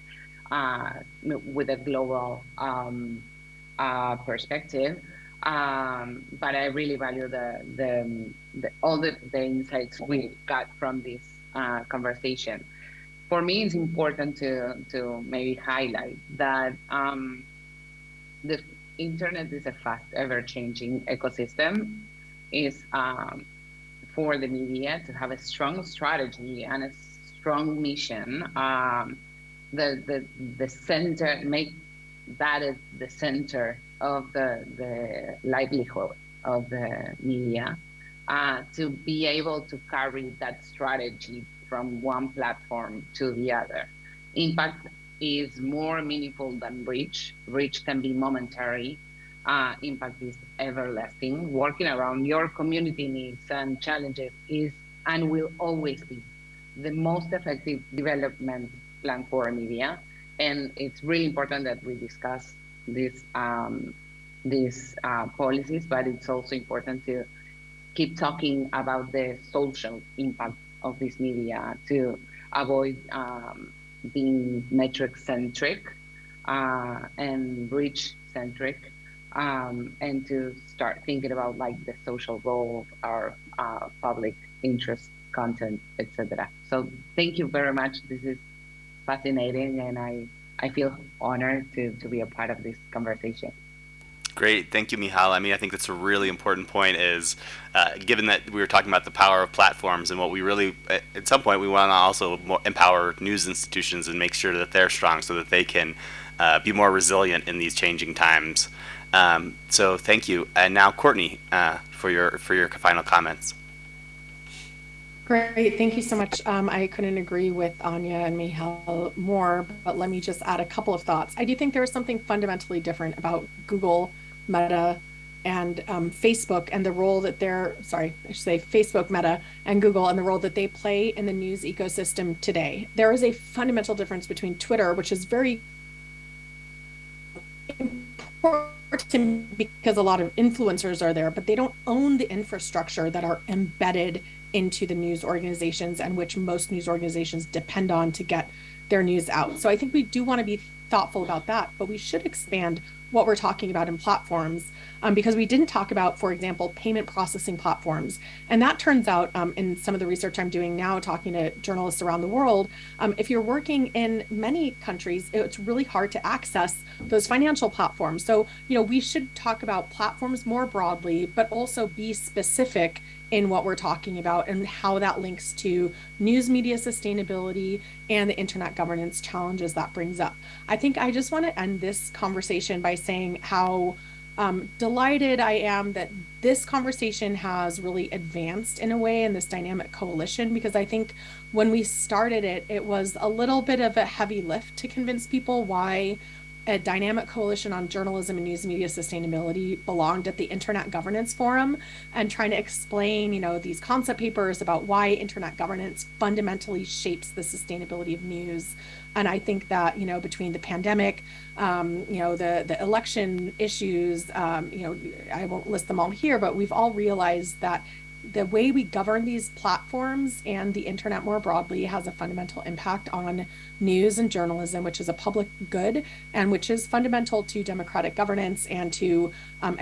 with a global um, uh, perspective. Um, but I really value the, the, the, all the, the insights we got from this uh, conversation. For me, it's important to, to maybe highlight that um, the internet is a fast, ever-changing ecosystem. Is um, for the media to have a strong strategy and a strong mission um, the the the center make that is the center of the the livelihood of the media uh, to be able to carry that strategy from one platform to the other. Impact is more meaningful than reach. Reach can be momentary. Uh, impact is everlasting. Working around your community needs and challenges is and will always be the most effective development plan for media. And it's really important that we discuss these um, these uh, policies, but it's also important to keep talking about the social impact of this media to avoid um, being metric centric uh, and reach centric um, and to start thinking about like the social role of our uh, public interest content, etc. So thank you very much. This is fascinating, and I, I feel honored to, to be a part of this conversation. Great, thank you, Mijal. I mean, I think that's a really important point. Is uh, given that we were talking about the power of platforms and what we really, at some point, we want to also empower news institutions and make sure that they're strong so that they can uh, be more resilient in these changing times. Um, so, thank you. And now, Courtney, uh, for your for your final comments. Great, thank you so much. Um, I couldn't agree with Anya and Mijal more, but let me just add a couple of thoughts. I do think there is something fundamentally different about Google, Meta, and um, Facebook and the role that they're, sorry, I should say Facebook, Meta, and Google and the role that they play in the news ecosystem today. There is a fundamental difference between Twitter, which is very important because a lot of influencers are there, but they don't own the infrastructure that are embedded into the news organizations and which most news organizations depend on to get their news out. So I think we do want to be thoughtful about that, but we should expand what we're talking about in platforms um, because we didn't talk about, for example, payment processing platforms. And that turns out um, in some of the research I'm doing now, talking to journalists around the world, um, if you're working in many countries, it's really hard to access those financial platforms. So, you know, we should talk about platforms more broadly, but also be specific in what we're talking about and how that links to news media sustainability and the internet governance challenges that brings up. I think I just want to end this conversation by saying how um, delighted I am that this conversation has really advanced in a way in this dynamic coalition because I think when we started it, it was a little bit of a heavy lift to convince people why a dynamic coalition on journalism and news media sustainability belonged at the Internet Governance Forum and trying to explain, you know, these concept papers about why internet governance fundamentally shapes the sustainability of news. And I think that, you know, between the pandemic, um, you know, the, the election issues, um, you know, I won't list them all here, but we've all realized that the way we govern these platforms and the internet more broadly has a fundamental impact on news and journalism, which is a public good and which is fundamental to democratic governance and to um,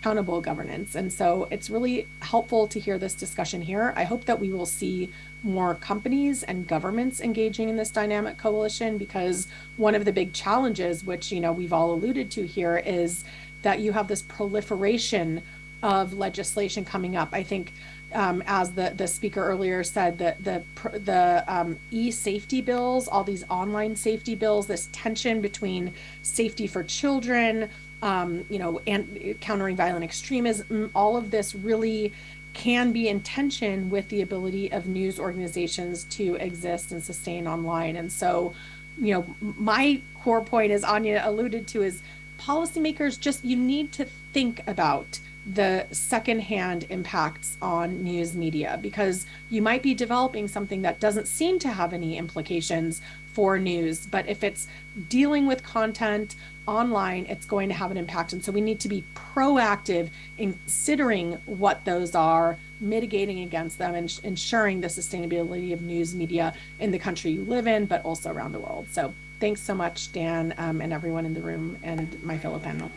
accountable governance. And so it's really helpful to hear this discussion here. I hope that we will see more companies and governments engaging in this dynamic coalition because one of the big challenges, which you know we've all alluded to here, is that you have this proliferation of legislation coming up. I think, um, as the, the speaker earlier said, that the the um, e-safety bills, all these online safety bills, this tension between safety for children, um, you know, and countering violent extremism, all of this really can be in tension with the ability of news organizations to exist and sustain online. And so, you know, my core point, as Anya alluded to, is policymakers just you need to think about the secondhand impacts on news media because you might be developing something that doesn't seem to have any implications for news, but if it's dealing with content online, it's going to have an impact. And so we need to be proactive in considering what those are, mitigating against them, and ensuring the sustainability of news media in the country you live in, but also around the world. So thanks so much, Dan, um, and everyone in the room and my fellow panel.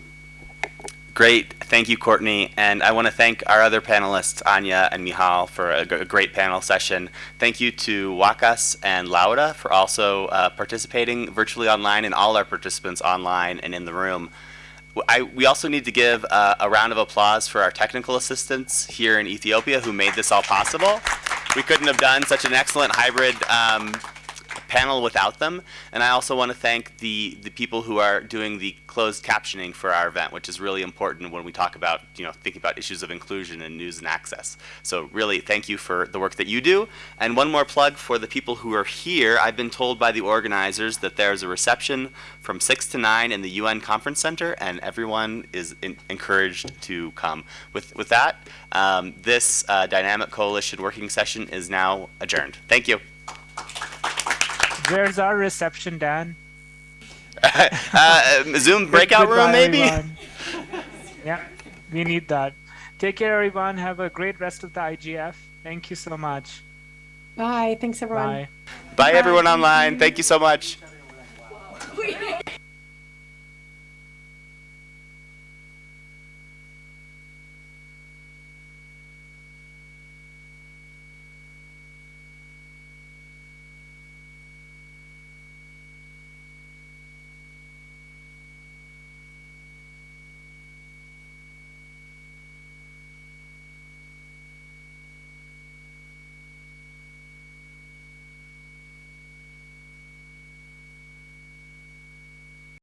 Great. Thank you, Courtney. And I want to thank our other panelists, Anya and Mijal, for a, great panel session. Thank you to Wakas and Laura for also uh, participating virtually online and all our participants online and in the room. I, we also need to give uh, a round of applause for our technical assistants here in Ethiopia who made this all possible. We couldn't have done such an excellent hybrid um, panel without them. And I also want to thank the, the people who are doing the closed captioning for our event, which is really important when we talk about, you know, thinking about issues of inclusion and news and access. So really, thank you for the work that you do. And one more plug for the people who are here. I've been told by the organizers that there's a reception from 6 to 9 in the UN Conference Center, and everyone is in, encouraged to come. With, with that, um, this uh, Dynamic Coalition working session is now adjourned. Thank you. Where's our reception, Dan? uh, Zoom breakout room, maybe? yeah, we need that. Take care, everyone. Have a great rest of the IGF. Thank you so much. Bye. Thanks, everyone. Bye. Bye, Bye. everyone online. Thank you so much.